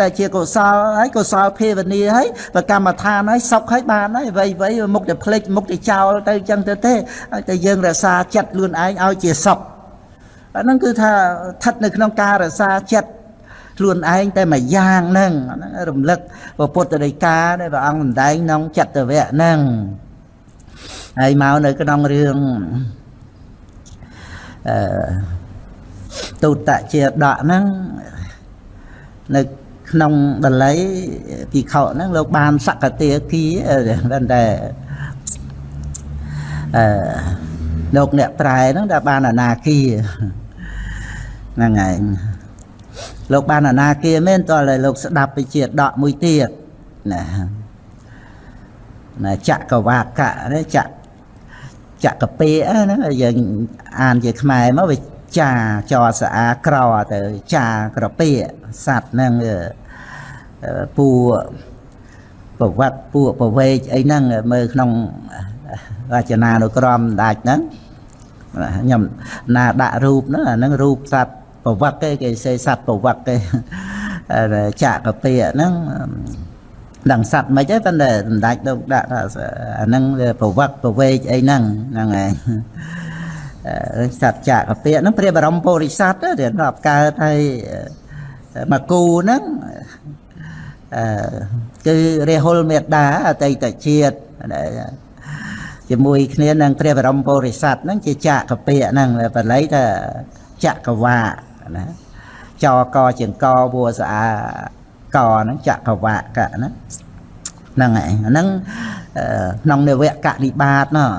តែជាកុសលហើយកុសលភាវនាហើយប្រកម្មដ្ឋានហើយសុខហើយបានហើយអ្វីអ្វីមុខតែភ្លេចមុខតែចោលទៅចឹងទៅទេឲ្យតែយើងរក្សាចិត្តខ្លួនឯងឲ្យជាសុខអាហ្នឹងគឺថាស្ថិតនៅក្នុងការរក្សាចិត្ត ខ្លួនឯងតែមួយយ៉ាងហ្នឹងហ្នឹងរំលឹកពុទ្ធដីកាដែលព្រះអង្គសម្ដែងក្នុងចតវៈហ្នឹងហើយមកនៅក្នុងរឿងអឺទុតជាដកហ្នឹងនៅក្នុងបល័យពីខហ្នឹងលោកបានសកតិគីប៉ុន្តែអឺលោកអ្នកប្រែហ្នឹងដែលបានអនាគីហ្នឹងហើយ លោកបានអនាគាមែនតើលោកស្ដាប់ទៅជាដកមួយទៀតណាណាចក្រវាកៈណាចចក្រពេហ្នឹងយើងអានជាខ្មែរមកវាចាចរស្អាក្រទៅចាក្រពេសัตว์ហ្នឹងពូប្រវត្តិពួកប្រវេកអីហ្នឹងមើលក្នុងរចនានុក្រមដាច់ហ្នឹងខ្ញុំណាដាក់រូបហ្នឹងអាហ្នឹងរូបសัตว์ ប្រវត្តិទេគេសេសត្វប្រវត្តិទេចាក់កាពីហ្នឹងដឹងសត្វមិនទេប៉ុន្តែសម្ដេចលោកដាក់ថាអាហ្នឹងប្រវត្តិប្រវេកអីហ្នឹងហ្នឹងឯងសត្វចាក់កាពីហ្នឹងព្រះបរមពុរិស័ទរៀនរាប់កើតហើយមកគូហ្នឹងអឺគឺរាហុលមេតាអតីតជាតិជាមួយគ្នានឹងព្រះបរមពុរិស័ទហ្នឹងជាចាក់កពៈហ្នឹងបល័យថាចក្រវា ណាចកជាងកវัวស្អាកហ្នឹងចក្រវៈកៈណាហ្នឹងហើយហ្នឹងក្នុងនវកនិបាតណោះ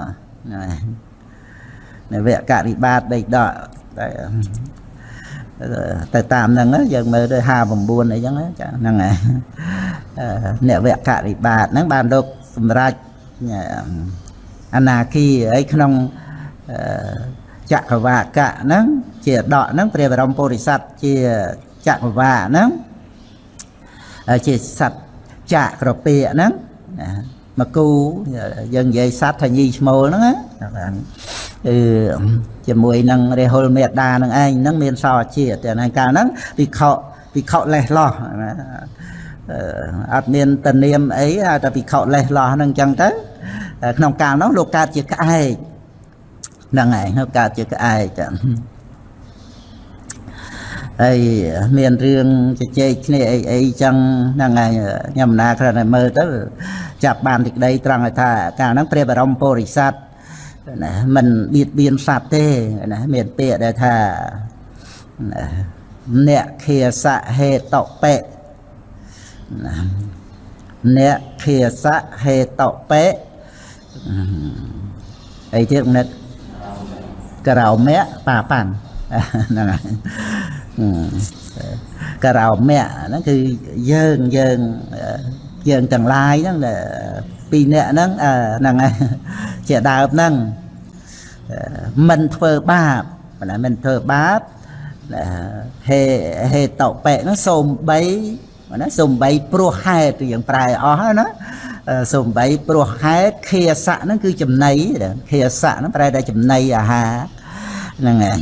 នវកនិបាតដេកដកតែទៅតាមហ្នឹងយើងមើលទៅ59អីចឹងចាហ្នឹងហើយអ្នកវគ្គរិបាតហ្នឹងបានលោកសម្រាប់អនាគីអីក្នុងចក្រវាកៈហ្នឹង ជាដកហ្នឹងព្រះបរមពុរិស័ទជាចក្រវាកហ្នឹងជាសត្វចាក់ក្រពាកហ្នឹងមកគូយើងនិយាយសត្វថាញីឈ្មោលហ្នឹងណាគឺជាមួយនឹងរេហុលមេដានឹងឯងហ្នឹងមានសរជាតិតែនៅកាលហ្នឹងវិខវិខលេះលោះណាអត់មានតនាមអីតែវិខលេះលោះហ្នឹងអញ្ចឹងទៅក្នុងកាលនោះលោកកើតជាក្អែកហ្នឹងឯងកើតជាក្អែកចា ហើយមានរឿងជជែកគ្នាអីអីចឹងហ្នឹងហើយខ្ញុំណាគ្រាន់តែមើលទៅចាប់បានទីក្តីត្រង់ឲ្យថាកាលហ្នឹងព្រះបរមពុរិស័ទណាមិនបៀតបៀនសត្វទេណាមានពាក្យដែលថាអ្នកខាសហេតុបេអ្នកខាសហេតុបេអីទៀតនិតក្រៅមៈបាប៉ាំងហ្នឹងហើយ ការោមៈហ្នឹងគឺយើងយើងយើងទាំងឡាយហ្នឹងពីរនាក់ហ្នឹងហ្នឹងហើយជាដើមហ្នឹងមិនធ្វើបាបណាមិនធ្វើបាបហេហេតបៈហ្នឹងសូមបីណាសូមបីព្រោះហេតុយើងប្រែអស់ហើយណាសូមបីព្រោះហេតុខាសៈហ្នឹងគឺចំណីខាសៈហ្នឹងប្រែតែចំណីអាហារហ្នឹងហើយ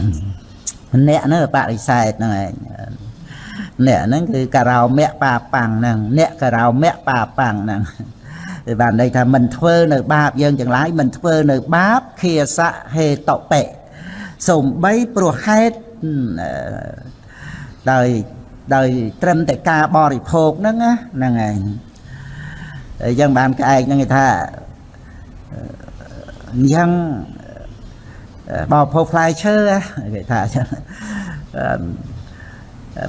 អ្នកហ្នឹងបរិស័ទហ្នឹងឯងអ្នកហ្នឹងគឺការោមៈបាប៉ាំងហ្នឹងអ្នកការោមៈបាប៉ាំងហ្នឹងគឺបានន័យថាមិនធ្វើនៅបាបយើងទាំងឡាយមិនធ្វើនៅបាបខាសៈហេតុបេសំបីព្រោះហេតុដោយដោយត្រឹមតែការបរិភោគហ្នឹងណាហ្នឹងឯងអញ្ចឹងបានក្អែកហ្នឹងគេថាអញ្ចឹង បោភោផ្លែឈើគេថាអញ្ចឹង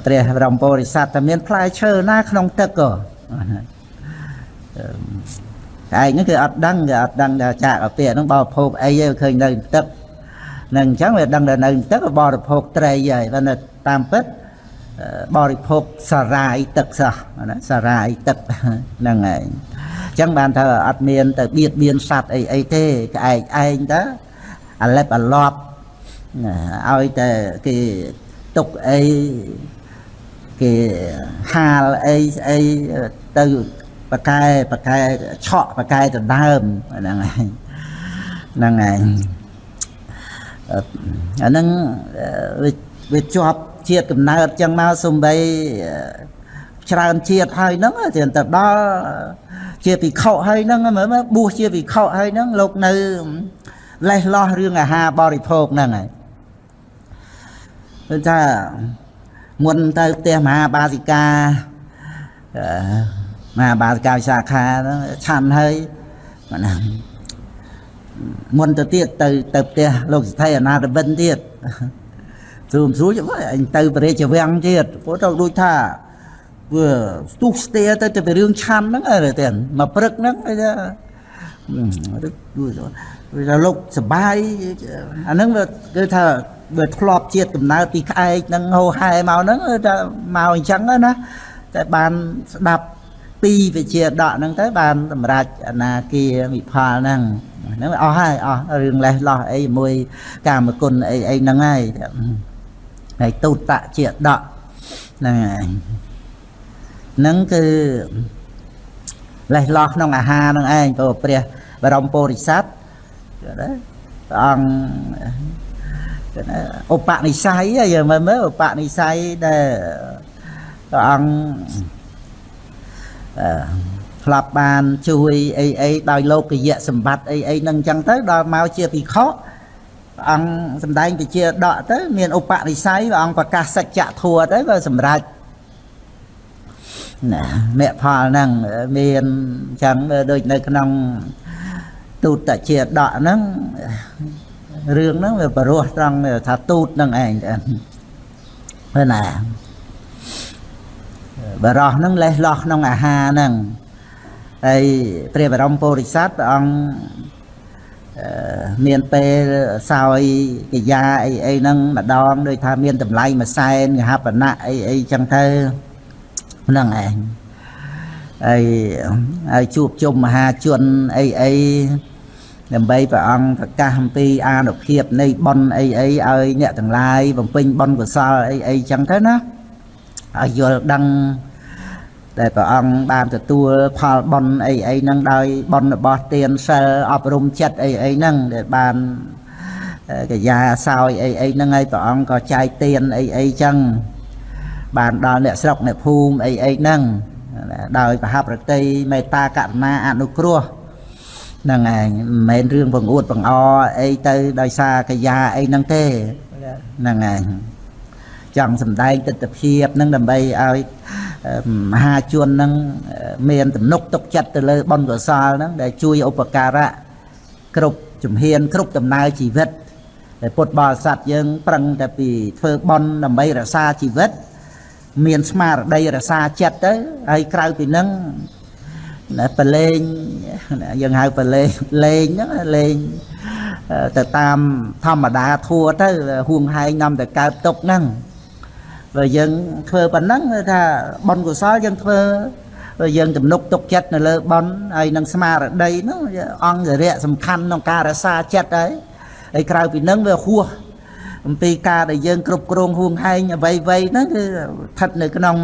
ព្រះបរមពុរិស័ទតែមានផ្លែឈើណាក្នុងទឹកក៏ឯងហ្នឹងគឺអត់ដឹងគឺអត់ដឹងថាចាក់អាពាកហ្នឹងបរិភោគអីទេឃើញនៅទឹកនឹងអញ្ចឹងវាដឹងថានៅទឹកបរិភោគត្រីហើយបើនៅតាមពិតបរិភោគសារាយទឹកសោះណាសារាយទឹកហ្នឹងហើយអញ្ចឹងបានថាអត់មានទៅបៀតបៀនសត្វអីអីទេក្អែកឯងទៅ អាឡិបអាឡប់ឲ្យតែគេទុកអីគេហាលអីស្អីទៅបកែបកែឆក់បកែដដើមហ្នឹងហើយហ្នឹងហើយអាហ្នឹងវាជាប់ជាតិកំណើតចឹងមកសំបីច្រើនជាតិហើយហ្នឹងតែទៅដល់ជាភិក្ខុហើយហ្នឹងមើលបួសជាភិក្ខុហើយហ្នឹងលោកនៅ លេះលោះរឿងអាហារបរិភោគហ្នឹងហើយគឺថាមុនទៅផ្ទះមហាបាសិកាមហាបាសិកាវិសាខាហ្នឹងឆាន់ហើយណាមុនទៅទៀតទៅទៅផ្ទះលោកសិទ្ធិអនាតបិនទៀតស្រួលស្រួលអញទៅបរិជ្ជវាំងទៀតព្រោះទៅដូចថាវាស្ទុះស្ទាទៅទៅរឿងឆាន់ហ្នឹងអើទេមកព្រឹកហ្នឹងអីថា វាថាលោកសបាយអាហ្នឹងវាគឺថាវាធ្លាប់ជាតិកំណើតពីក្អែកហ្នឹងហោហែមកហ្នឹងថាមកអញ្ចឹងណាតែបានស្ដាប់ពីវិជាដកហ្នឹងទៅបានសម្រេចអនាគាវិផលហ្នឹងហ្នឹងអស់ហើយអស់រឿងលេះលោះអីជាមួយកាមគុណអីអីហ្នឹងហើយហើយទូតតជាដកហ្នឹងហើយហ្នឹងគឺលេះលោះក្នុងអាហារហ្នឹងឯងព្រោះព្រះបរមពុរិស័ទ ណាព្រះអង្គឧបនិស្ស័យយើងមើលមើលឧបនិស្ស័យដែលព្រះអង្គអឺធ្លាប់បានជួយអីអីដោយលោកយៈសម្បត្តិអីអីហ្នឹងអញ្ចឹងទៅដល់មកជាភិក្ខុព្រះអង្គសំដែងពជាដកទៅមានឧបនិស្ស័យព្រះអង្គប្រកាសសច្ចធัวទៅក៏សម្រេចណាមគ្គផលហ្នឹងមានអញ្ចឹងដូចនៅក្នុង ទូតជាដកហ្នឹងរឿងហ្នឹងវាបរោះត្រង់ថាទូតហ្នឹងឯងទៅណាបរោះហ្នឹងលេះលោះក្នុងអាហារហ្នឹងហើយព្រះបរមពុរិស័ទព្រះអង្គអឺមានពេលសោយកិយាអីអីហ្នឹងម្ដងដូចថាមានតម្លៃមួយសែនកហបណៈអីអីចឹងទៅហ្នឹងឯង ហើយហើយជួបជុំមហាជនអីអីដើម្បីព្រះអង្គប្រកាសអំពីអានុភាពនៃបុណ្យអីអីឲ្យអ្នកទាំងឡាយបំពេញបុណ្យកុសលអីអីចឹងទៅណាឲ្យយល់ដឹងដែលព្រះអង្គបានទទួលផលបុណ្យអីអីហ្នឹងដោយបុណ្យរបស់ទានសិលអប់រំចិត្តអីអីហ្នឹងដែលបានកាយាសោយអីអីហ្នឹងហើយព្រះអង្គក៏ចែកទានអីអីចឹងបានដល់អ្នកស្រុកអ្នកភូមិអីអីហ្នឹង ដោយប្រហាប់រតីមេត្តាករុណាអនុគ្រោះហ្នឹងឯងមិនមែនរឿងបង្អួតបង្អអីទៅដោយសារកាយាអីហ្នឹងទេហ្នឹងឯងចង់សំដែងទស្សនវិជ្ជាហ្នឹងដើម្បីឲ្យមហាជនហ្នឹងមានទំនុកទុកចិត្តទៅលើបុណ្យកុសលហ្នឹងដែលជួយឧបការៈគ្រប់ជំហានគ្រប់ដំណើរជីវិតដែលពុទ្ធបរិស័ទយើង ប្រឹងតែពីធ្វើបុណ្យដើម្បីរក្សាជីវិត មានស្មារតីរក្សាចិត្តទៅហើយក្រៅពីហ្នឹងប្រឡែងយើងហៅប្រឡែងលេងហ្នឹងលេងទៅតាមធម្មតាធัวទៅហួងហែងនាំតែកើតទុកហ្នឹងបើយើងធ្វើប៉ុណ្ណឹងគឺថាបុណ្យកុសលយើងធ្វើបើយើងទំនុកទុកចិត្តនៅលើបុណ្យហើយនឹងស្មារតីហ្នឹងអង្គរៈសំខាន់ក្នុងការរក្សាចិត្តហើយហើយក្រៅពីហ្នឹងវាហួស អំពីការដែលយើងគ្រប់គ្រងហួងហែងអ្វីៗហ្នឹងគឺស្ថិតនៅក្នុង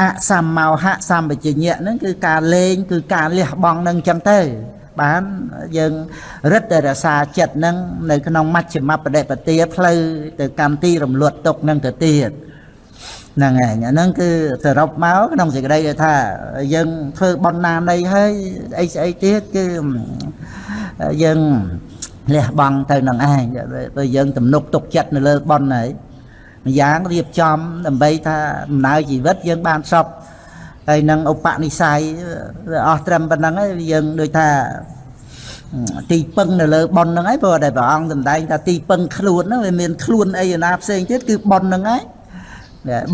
អសម្មោហៈសម្បជញ្ញៈហ្នឹងគឺការលេង គឺការលះបង់នឹងចឹងទៅ បានយើងរឹតតែរសាចិត្តនឹងនៅក្នុងមជ្ឈមបដិបទាផ្លូវទៅកម្មទីរំលត់ទុកនឹងទៅទៀតហ្នឹងហើយអាហ្នឹងគឺសរុបមកក្នុងសេចក្តីថាយើងធ្វើបន់ណានៃហើយអីស្អីទៀតគឺយើង លះបង់ទៅនឹងឯងបើយើងទំនុកទុកចិត្តនៅលើបន់ហើយម្យ៉ាងរៀបចំដើម្បីថាដំណើរជីវិតយើងបានសពហើយនឹងឧបនិស្ស័យអស់ត្រឹមប៉ុណ្្នឹងហើយយើងដូចថាទីពឹងនៅលើប៉ុនហ្នឹងហើយព្រោះតែព្រះអង្គសម្ដែងថាទីពឹងខ្លួនហ្នឹងវាមានខ្លួនអីណាផ្សេងទៀតគឺប៉ុនហ្នឹងហើយ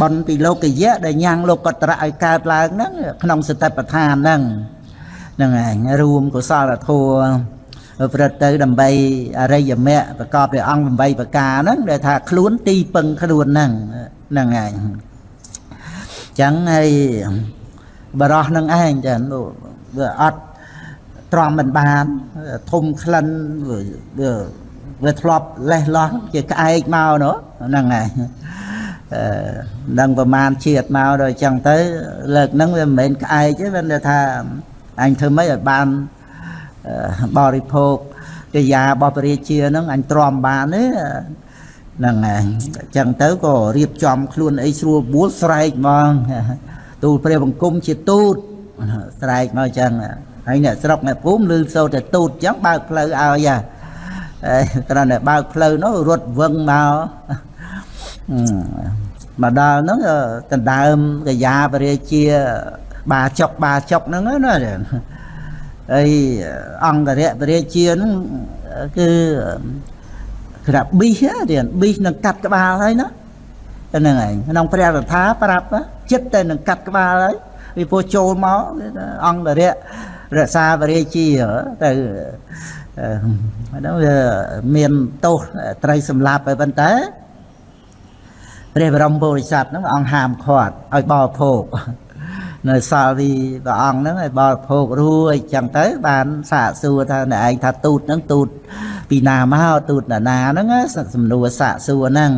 ប៉ុនពីលោកយៈដែលញ៉ាំងលោកកតរៈឲ្យកើតឡើងហ្នឹងក្នុងសតិប្បដ្ឋានហ្នឹងហ្នឹងឯងរួមកុសលធម៌ ប្រព្រឹត្តទៅដើម្បីអរិយមគ្គប្រកបដោយអង្គ8ប្រការហ្នឹងដែលថាខ្លួនទីពឹងខ្លួនហ្នឹងហ្នឹងឯងចឹងហើយបរោះនឹងឯងចាវាអត់ទ្រាំមិនបានធំក្លិនវាវាធ្លាប់លេះលោះជាក្អែកមកនោះហ្នឹងហើយអឺដឹងប្រមាណជាតិមកដល់អញ្ចឹងទៅលើកហ្នឹងវាមិនមែនក្អែកទេវាថាអញធ្វើម៉េចឲ្យបាន បរិភោគកិយារបស់ពរាជាហ្នឹងអញទ្រាំបានទេហ្នឹងហើយអញ្ចឹងទៅក៏រៀបចំខ្លួនអីស្រួលបួលស្រែកហ្មងទូលព្រះបង្គំជាទូតស្រែកមកអញ្ចឹងហើយអ្នកស្រុកអ្នកភូមិឮសូរតែទូតអញ្ចឹងបើកផ្លូវឲ្យហ៎គ្រាន់តែបើកផ្លូវនោះរត់វឹងមកមកដល់ហ្នឹងដណ្ដើមកាយាបរិជាបាចុកបាចុកហ្នឹងណា ហើយអង្គរៈបរិជាហ្នឹងគឺក្រាបប៊ីសទៀតប៊ីសនឹងកាត់ក្បាលហើយណាហ្នឹងឯងក្នុងព្រះរដ្ឋាប្រាប់ចិត្តតែនឹងកាត់ក្បាលហើយពីព្រោះចូលមកអង្គរៈរក្សាបរិជាទៅហ្នឹងវាមានទោសត្រូវសម្លាប់ហើយប៉ុន្តែព្រះបរមពុរិស័ទហ្នឹងអង្គហាមឃាត់ឲ្យបរិភោគ នៅសាលវីព្រះអង្គហ្នឹងឲ្យបរិភោគរួចចឹងទៅបានសាកសួរថាអ្នកឯងថាទូតហ្នឹងទូតពីណាមកទូតណាណាហ្នឹងសំណួរសាកសួរហ្នឹង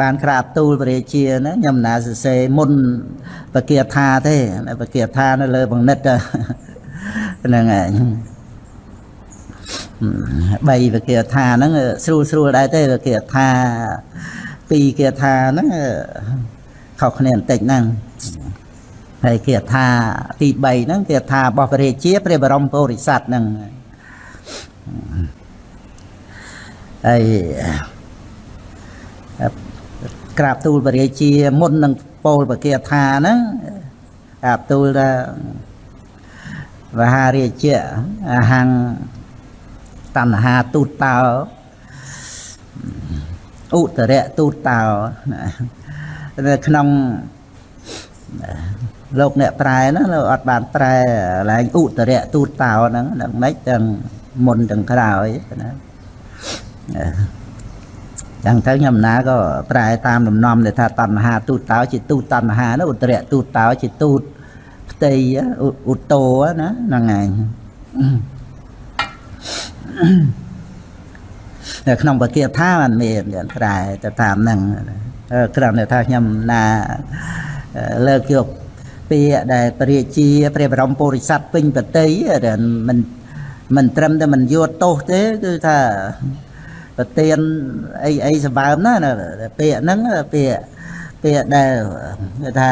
បានក្រាបទូលព្រះរាជាណាខ្ញុំណាសរសេរមុនបកាថាទេបកាថានៅលើបង្និតហ្នឹងឯងបីបកាថាហ្នឹងស្រួលស្រួលដែរទេបកាថាពីរគាថាហ្នឹងខុសគ្នាបន្តិចហ្នឹង ហើយគាថាទី3ហ្នឹងគាថារបស់ព្រះរាជាព្រះបរមពុរិស័ទហ្នឹងហើយក្រាបទូលបរិជាមុននឹងពោលបកាថាហ្នឹងក្រាបទូលថាវហារាជៈអហੰតណ្ហាទូតតោឧតរៈទូតតោនៅក្នុង លោកអ្នកប្រែហ្នឹងលោកអត់បានប្រែឡើងឧត្តរៈទូតតោហ្នឹងដល់ម៉េចទាំងមុនទាំងក្រោយណាចឹងទៅខ្ញុំណាក៏ប្រែតាមដំណំដែលថាតណ្ហាទូតតោជាទូតតណ្ហានោះឧត្តរៈទូតតោជាទូតផ្ទៃឧត្តោណាហ្នឹងឯងនៅក្នុងបកាថាมันមានប្រែទៅតាមហ្នឹងគ្រាន់តែថាខ្ញុំណាលើកយក ពាក្យដែលព្រះរាជាព្រះបរមពុរិស័ទពេញបតីមិនមិនត្រឹមតែមិនយកទោសទេគឺថាប្រទៀនអីអីសម្បើមណាពាក្យហ្នឹងពាក្យពាក្យដែលគេថា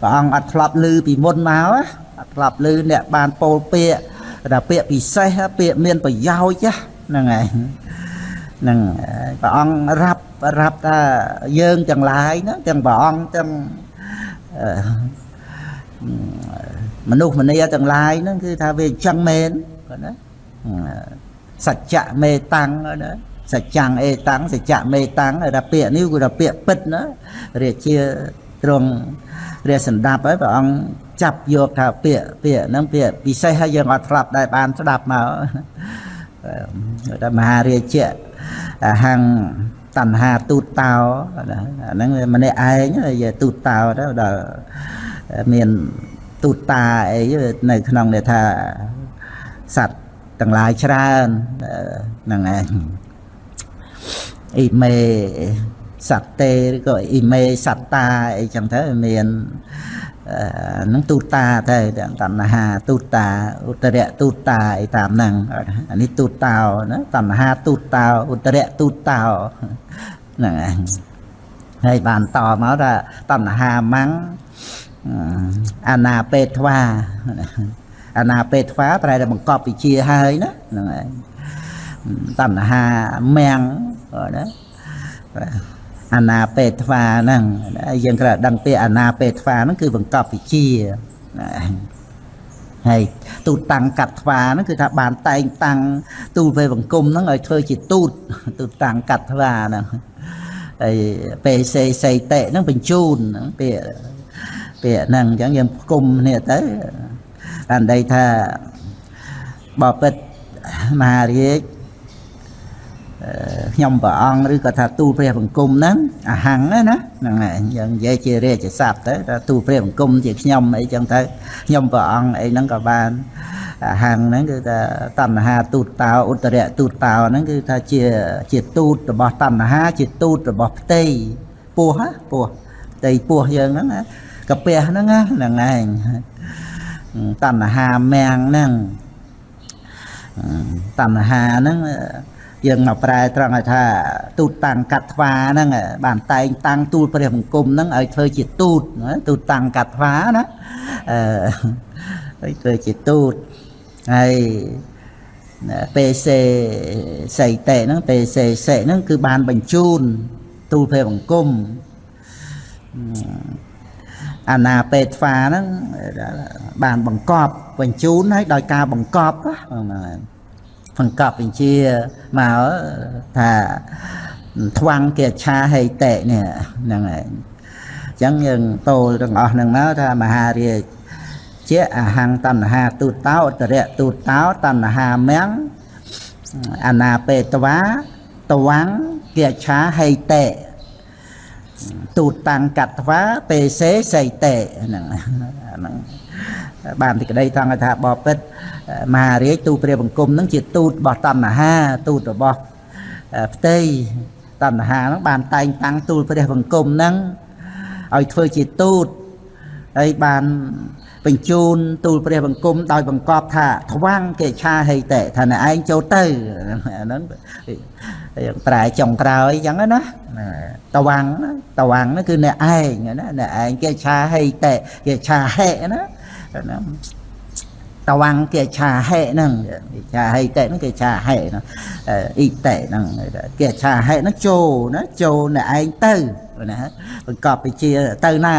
ព្រះអង្គអត់ធ្លាប់ឮពីមុនមកអត់ធ្លាប់ឮអ្នកបានពោលពាក្យថាពាក្យពិសេសពាក្យមានប្រយោជន៍ហ្នឹងហើយហ្នឹងព្រះអង្គរាប់រាប់ថាយើងទាំងឡាយណាទាំងព្រះអង្គទាំង មនុស្សម្នាទាំងឡាយហ្នឹងគឺថាវាអញ្ចឹងមែនគាត់ណាសច្ចៈមេតាំងណាសច្ចាំងអេតាំងសច្ចៈមេតាំងថាពាក្យនេះគឺថាពាក្យពិតណារាជាទ្រង់ព្រះសម្ដាប់ហើយព្រះអង្គចាប់យកថាពាក្យពាក្យហ្នឹងពាក្យពិសេសហើយយើងអត់ស្ដាប់ដែរបានស្ដាប់មកថាមហារាជៈហੰតណ្ហាទូតតោអាហ្នឹងម្នាក់ឯងយទូតតោទៅដល់ មានទូតតាអីនៅក្នុងនេះថាសត្វទាំងឡាយច្រើនហ្នឹងឯងអ៊ីមេសត្វតេឬក៏អ៊ីមេសត្តាអីចឹងទៅមាននឹងទូតាទៅតណ្ហាទូតាឧត្តរៈទូតាអីតាមហ្នឹងអានេះទូតោណាតណ្ហាទូតោឧត្តរៈទូតោហ្នឹងឯងហើយបានតមកថាតណ្ហាម៉ាំង អាណាពេទ្វាអាណាពេទ្វាប្រែតែបង្កប់វិជាហើយណាហ្នឹងហើយតណ្ហាមាំងណាអាណាពេទ្វាហ្នឹងយើងគ្រាន់ដឹងពាក្យអាណាពេទ្វាហ្នឹងគឺបង្កប់វិជាហើយទូតតាំងកាត់ថ្វាហ្នឹងគឺថាបានតែងតាំងទូលពេលបង្គំហ្នឹងឲ្យធ្វើជាទូតទូតតាំងកាត់ថ្វាហ្នឹងហើយពេលសេសីតិហ្នឹងបញ្ជូនហ្នឹងពាក្យ ពាក្យហ្នឹងអញ្ចឹងយើងគុំគ្នាទៅបានន័យថាបបិទ្ធមហារាជខ្ញុំព្រះអង្គឬក៏ថាទូលព្រះបង្គំហ្នឹងអាហੰណាហ្នឹងហើយយើងនិយាយជារាជស័ព្ទទៅថាទូលព្រះបង្គំជាខ្ញុំអីចឹងទៅខ្ញុំព្រះអង្គអីហ្នឹងក៏បានអាហੰហ្នឹងគឺថាតណ្ហាទូតតោឧត្តរៈទូតតោហ្នឹងគឺថាជាជាទូតរបស់តណ្ហាជាទូតរបស់ផ្ទៃពោះពោះផ្ទៃពោះយើងហ្នឹង កាពះហ្នឹងហ្នឹងឯងតណ្ហាមាំងហ្នឹងតណ្ហាហ្នឹងយើងមកប្រែត្រង់ឲ្យថាទូតតាំងកាត់ថ្វាហ្នឹងបានតែងតាំងទូលព្រះបង្គំហ្នឹងឲ្យធ្វើជាទូតទូតតាំងកាត់ថ្វាណាអឺឲ្យធ្វើជាទូតហើយពេសេសីតេហ្នឹងពេសេសិហ្នឹងគឺបានបញ្ជូនទូលព្រះបង្គំ អាណាពេទ្វាហ្នឹងបានបង្កប់បញ្ជូនហើយដោយការបង្កប់បង្កប់បញ្ជាមកថាថ្វាំងគេឆាហេតេនេះហ្នឹងហើយអញ្ចឹងយើងពោលទាំងអស់ហ្នឹងមកថាមហារាជជាអហੰតណ្ហាទូតោអតរៈទូតោតណ្ហាមំអនាបេតវាតវាំងគេឆាហេតេ ទូតាំងកត្វាពេសេសីតេហ្នឹងហ្នឹងបានទីក្តីថងថាបបិទ្ធមហារាជទូព្រះបង្គំហ្នឹងជាទូតរបស់តណ្ហាទូតរបស់ផ្ទៃតណ្ហាហ្នឹងបានតែងតាំងទូលព្រះបង្គំហ្នឹងឲ្យធ្វើជាទូតហើយបាន បញ្ជូនទូលព្រះបង្គំដោយបង្កប់ថាថ្វាំងគេឆាហេតេថាណែឯងចូលទៅហ្នឹងប្រែចុងក្រោយអញ្ចឹងណាតវាំងតវាំងហ្នឹងគឺអ្នកឯងណាអ្នកឯងគេឆាហេតេគេឆាហេណា តវាំងគេឆាហេហ្នឹងឆាហេតេហ្នឹងគេឆាហេហ្នឹងអ៊ីតេហ្នឹងគេឆាហេហ្នឹងចូលណាចូលអ្នកឯងទៅណាបង្កប់វិជាទៅណា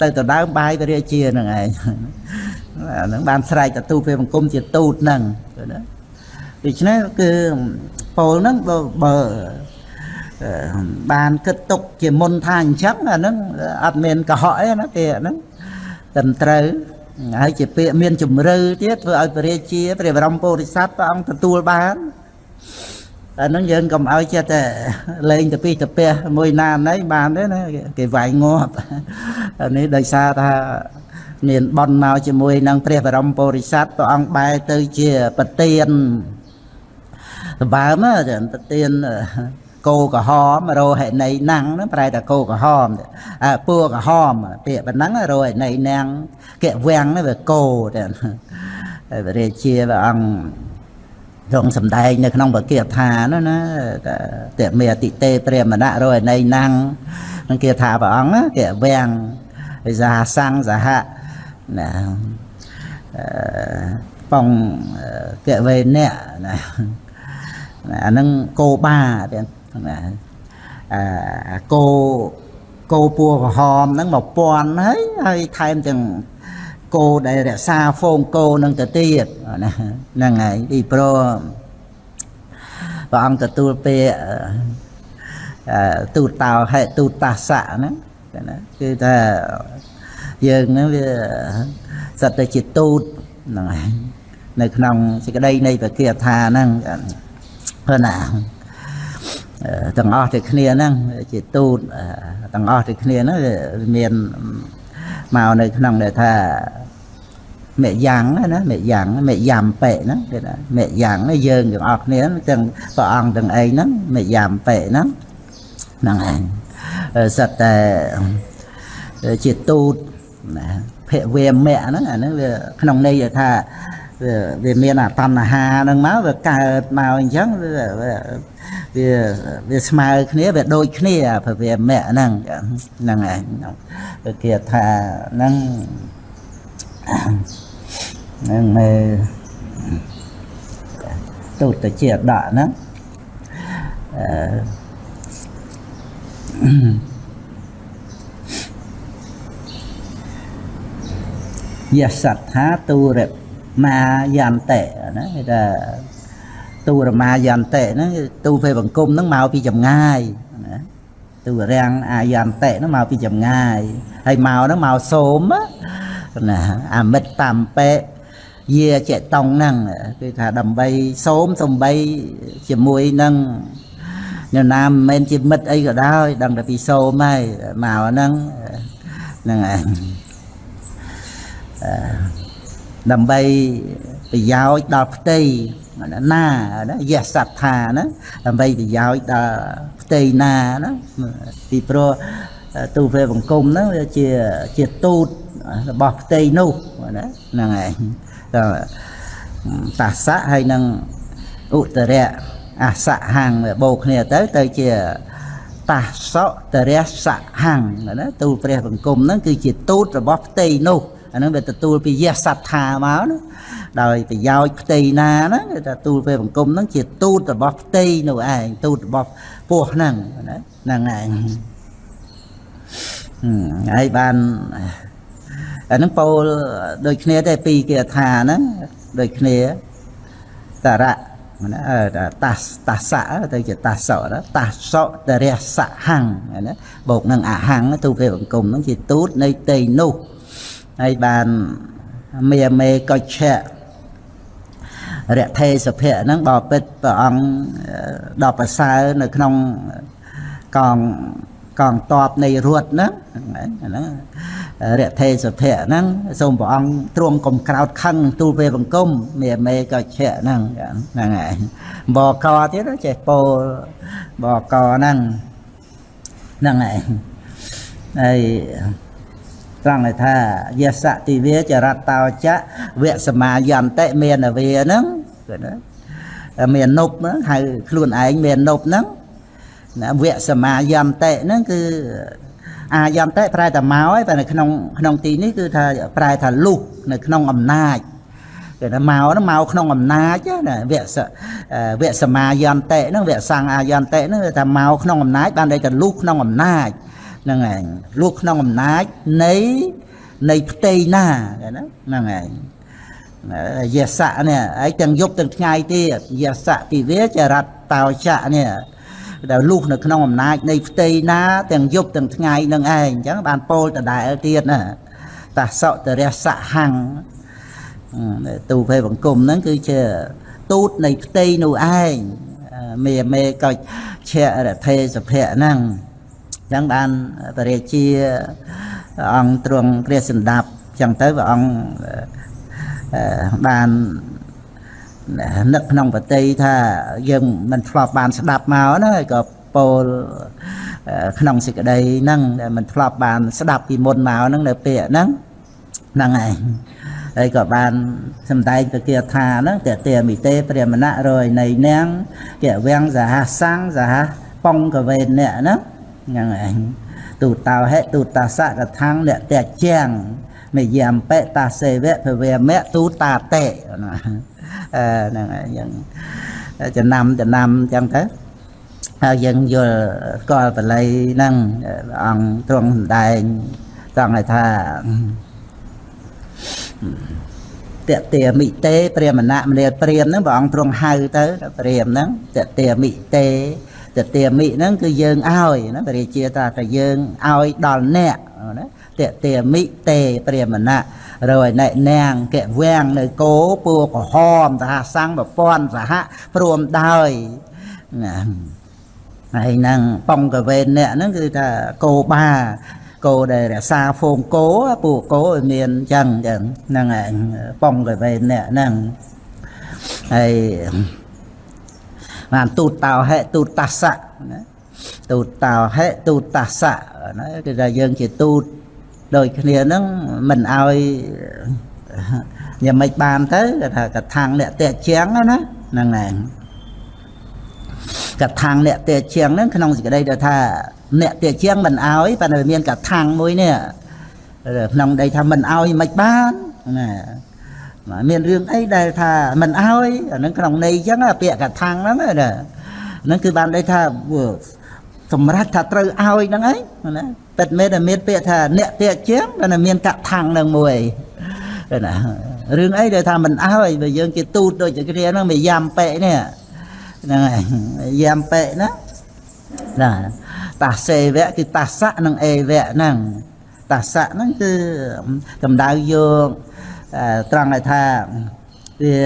ទៅដដើមបាយពរាជាហ្នឹងឯងហ្នឹងបានស្រែកទទួលពេលបង្គំជាទូតហ្នឹងណាដូច្នេះគឺពោលហ្នឹងបើបើអឺបានគិតទុកជាមុនថាអញ្ចឹងអាហ្នឹងអត់មានកុហកទេណាពាក្យហ្នឹងត្រឹមត្រូវ ហើយជាពាក្យមានជំរឿទៀតធ្វើឲ្យព្រះរាជាព្រះបរមពុរិស័ទព្រះអង្គទទួលបានអាហ្នឹងយើងកុំឲ្យចិត្តតែលេងទៅពីទៅពះមួយណាណីបានទេណាគេវាយងាប់អានេះដោយសារថាមានបនមកជាមួយនឹងព្រះបរមពុរិស័ទព្រះអង្គបែរទៅជាប្រទៀនសម្បើមប្រទៀន គោក្រហមរោហិណីណាំងហ្នឹងប្រែតែគោក្រហមអើពួរក្រហមពាក្យប៉ុណ្ណឹងរោហិណីណាំងកែវាំងហ្នឹងវាគោតែហើយព្រះរាជាព្រះអង្គទ្រង់សំដែងនៅក្នុងបកាថានោះណាតេមេអតិទេព្រះមណៈរោហិណីណាំងនឹងគេថាព្រះអង្គកែវាំងវិសាសੰងសហណាអឺបងកែវេនៈណាអាហ្នឹងគោបាទៀត ណាអាគោគោពួរក្រហមហ្នឹង1000ហើយហើយថែមទាំងគោដែលរក្សាហ្វូងគោនឹងទៅទៀតណាហ្នឹងហើយពីព្រោះព្រះអង្គទទួលពាក្យទូតតោហេទូតតាសៈហ្នឹងណាគឺថាយើងហ្នឹងវាសត្វតែជាទូតហ្នឹងហើយនៅក្នុងសេចក្តីនៃព្រះគាថាហ្នឹងព្រោះណា ទាំងអស់តែគ្នាហ្នឹងជាទូតទាំងអស់តែគ្នាហ្នឹងមានមកនៅក្នុងដែលថាមេយ៉ាងណាមេយ៉ាងមេយ៉ាំប៉ែហ្នឹងគេថាមេយ៉ាងយើងទាំងអស់គ្នាទាំងព្រះអង្គទាំងឯងហ្នឹងមេយ៉ាំប៉ែហ្នឹងហ្នឹងឯងសិតតែជាទូតណាភវេមៈហ្នឹងអាហ្នឹងវាក្នុងន័យថា វាមានអាតណ្ហាហ្នឹងមកវាកើតមកអញ្ចឹងវាវាវាស្មើគ្នាវាដូចគ្នាព្រះវាមៈហ្នឹងហ្នឹងឯងគេថាហ្នឹងហ្នឹងមើលទូតជាដកហ្នឹងអឺយសត្ថាទូរ មាយន្តិណាគេថាទូរមាយន្តិហ្នឹងទូពេលបង្គំហ្នឹងមកពីចម្ងាយណាទូរាំងអាយន្តិហ្នឹងមកពីចម្ងាយហើយមកហ្នឹងមកសូមណាអាមិតតាមពេយាចេតងហ្នឹងគឺថាដើម្បីសូមសំបីជាមួយនឹងអ្នកណាមិនមែនជាមិត្តអីក៏ដោយដឹងតែពីសូមហើយមកហ្នឹងហ្នឹងឯង ដើម្បីប្រយោជន៍ដល់ផ្ទៃណាណាយៈសត្ថាណាដើម្បីប្រយោជន៍ដល់ផ្ទៃណាណាពីព្រោះទូវេបង្គំហ្នឹងវាជាជាទូតរបស់ផ្ទៃនោះណាហ្នឹងឯងតាសៈហើយនឹងឧត្តរៈអសៈហាំងបូកគ្នាទៅទៅជាតាសៈតរៈសៈហាំងណាទូលព្រះបង្គំហ្នឹងគឺជាទូតរបស់ផ្ទៃនោះ អាហ្នឹងវាទទួលពីយះសត្ថាមកណាដោយប្រយោជន៍ផ្ទៃណាណាគេថាទូលពេលបង្គំហ្នឹងជាទូតរបស់ផ្ទៃនោះឯងទូតរបស់ពោះហ្នឹងណាហ្នឹងឯងហើយបានអាហ្នឹងពោលដូចគ្នាទេពីគេថាហ្នឹងដូចគ្នាតរៈណាតាសតាសៈទៅជាតាសៈតាសៈតរៈសៈហੰណាបូកនឹងអហੰទូពេលបង្គំហ្នឹងជាទូតនៃផ្ទៃនោះ ហើយបានមេមេកុច្ឆៈរថេសភៈហ្នឹងបបិទ្ធព្រះអង្គដល់ប្រសើរនៅក្នុងកងកងតបនៃរត់ហ្នឹងហ្នឹងរថេសភៈហ្នឹងសូមព្រះអង្គទ្រង់កុំក្រោតខឹងទូលពេលបង្គំមេមេកុច្ឆៈហ្នឹងហ្នឹងហើយបកទៀតចេះពោលបកហ្នឹងហ្នឹងហើយហើយ ត្រង់ថាយសតិវាចរតោចៈវៈសមាយន្តិមានវាហ្នឹងគឺណាមាននប់ហ្នឹងហៅខ្លួនឯងមាននប់ហ្នឹងណាវៈសមាយន្តិហ្នឹងគឺអាយន្តិប្រែតែមកហើយតែនៅក្នុងក្នុងទីនេះគឺថាប្រែថាលុះនៅក្នុងអំណាចគេថាមកហ្នឹងមកក្នុងអំណាចណាវៈវៈសមាយន្តិហ្នឹងវៈសង្ឃអាយន្តិហ្នឹងថាមកក្នុងអំណាចបានន័យថាលុះក្នុងអំណាច ហ្នឹងឯងលួចក្នុងអំណាចនៃនៃផ្ទៃណាហ្នឹងឯងយសៈនេះឯងទាំងយប់ទាំងថ្ងៃទៀតយសៈទីវាចរតតោចៈនេះដែលលុះនៅក្នុងអំណាចនៃផ្ទៃណាទាំងយប់ទាំងថ្ងៃនឹងឯងអញ្ចឹងបានពោលដដែលទៀតណាតាសតរៈសហੰទូភេបង្គំហ្នឹងគឺជាទូតនៃផ្ទៃនោះឯងមេមេកុចឆៈរថេសភៈហ្នឹង អញ្ចឹងបានបរិជាអង្គទ្រង់ព្រះសម្ដាប់អញ្ចឹងទៅព្រះអង្គបាននឹកក្នុងបតីថាយើងមិនធ្លាប់បានស្ដាប់មកណាក៏ពោលក្នុងសេចក្តីហ្នឹងដែលមិនធ្លាប់បានស្ដាប់ពីមុនមកហ្នឹងនៅពេលហ្នឹងហ្នឹងឯងហើយក៏បានសំដែងទៅគាថាហ្នឹងតេតេមិតេព្រះមណៈរយនៃនាងគវៀងសហសាំងសហបងកវេនៈហ្នឹង ហ្នឹងឯងទូតោហេទូតាសកថាំងអ្នកតេជាងមេយាមបេតាសេវៈភវេមៈទូតាតេណាអឺហ្នឹងហើយយើងចំណាំចំណាំអញ្ចឹងទៅហើយយើងយល់ស្គាល់បល័យហ្នឹងអង្គទ្រង់សម្ដែងត្រង់ឲ្យថាតេមិតេព្រាមណៈមនាលព្រាមហ្នឹងព្រះអង្គទ្រង់ហៅទៅព្រាមហ្នឹងតេមិតេ តេមិហ្នឹងគឺយើងឲ្យណាព្រះរាជាថាតែយើងឲ្យដល់អ្នកណាតេមិតេព្រាមណៈរយណែនាងកវាំងនៅគោពួរក្រហមសហសង្ឃប្រព័ន្ធសហព្រមដោយណាហើយនឹងបងកវេនអ្នកហ្នឹងគឺថាគោបាគោដែលរក្សាហ្វូងគោពួកគោឲ្យមានអញ្ចឹងអញ្ចឹងហ្នឹងឯងបងកវេនអ្នកហ្នឹងហើយ បានទូតតោហេទូតតាសៈណាទូតតោហេទូតតាសៈណាគឺថាយើងជាទូតដូចគ្នាហ្នឹងមិនឲ្យយ៉ាងម៉េចបានទៅគេថាកថាំងអ្នកតេជាងណាហ្នឹងឯងកថាំងអ្នកតេជាងហ្នឹងក្នុងសេចក្តីដែលថាអ្នកតេជាងមិនឲ្យប៉ុន្តែមានកថាំងមួយនេះក្នុងដីថាមិនឲ្យមិនបានណា មានរឿងអីដែលថាមិនឲ្យអាហ្នឹងក្នុងន័យអញ្ចឹងពាក្យកថាំងហ្នឹងណាហ្នឹងគឺបានន័យថាសម្រាប់ថាត្រូវឲ្យហ្នឹងឯងណាពិតមែនតែមានពាក្យថាអ្នកទាក់ជាងតែមានកថាំងនឹងមួយណារឿងអីដែលថាមិនអើយបើយើងជាទូតដូចជាគ្នាហ្នឹងមិនយ៉ាំប៉ែនេះហ្នឹងហើយយ៉ាំប៉ែណាណាតាសេវៈគឺតាសៈនិងអេវៈហ្នឹងតាសៈហ្នឹងគឺកម្ដៅយក ត្រង់ឲ្យថាវា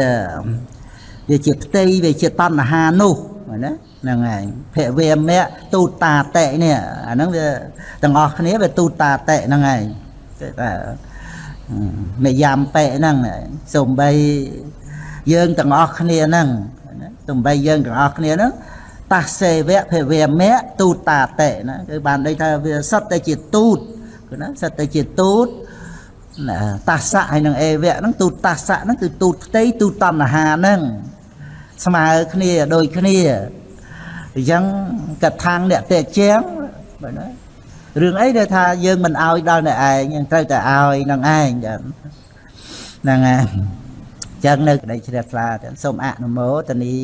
វាជាផ្ទៃវាជាតណ្ហានោះណាហ្នឹងហើយភវេមៈទូតាតេនេះអាហ្នឹងវាទាំងអស់គ្នាវាទូតាតេហ្នឹងហើយគេថាមេយ៉ាំប៉ែហ្នឹងសំបីយើងទាំងអស់គ្នាហ្នឹងសំបីយើងទាំងអស់គ្នាហ្នឹងតាសេវៈភវេមៈទូតាតេណាគឺបានន័យថាវាសុទ្ធតែជាទូតគឺណាសុទ្ធតែជាទូត តាសៈហើយនឹងអេវៈហ្នឹងទូតតាសៈហ្នឹងគឺទូតផ្ទៃទូតតណ្ហាហ្នឹងស្មើគ្នាដូចគ្នាអញ្ចឹងកថាងអ្នកតេជាងបាទណារឿងអីដែលថាយើងមិនអោយដល់អ្នកឯងយើងត្រូវតែអោយនឹងឯងហ្នឹងហើយអញ្ចឹងនៅក្តីជ្រះថ្លាសូមអនុមោទនី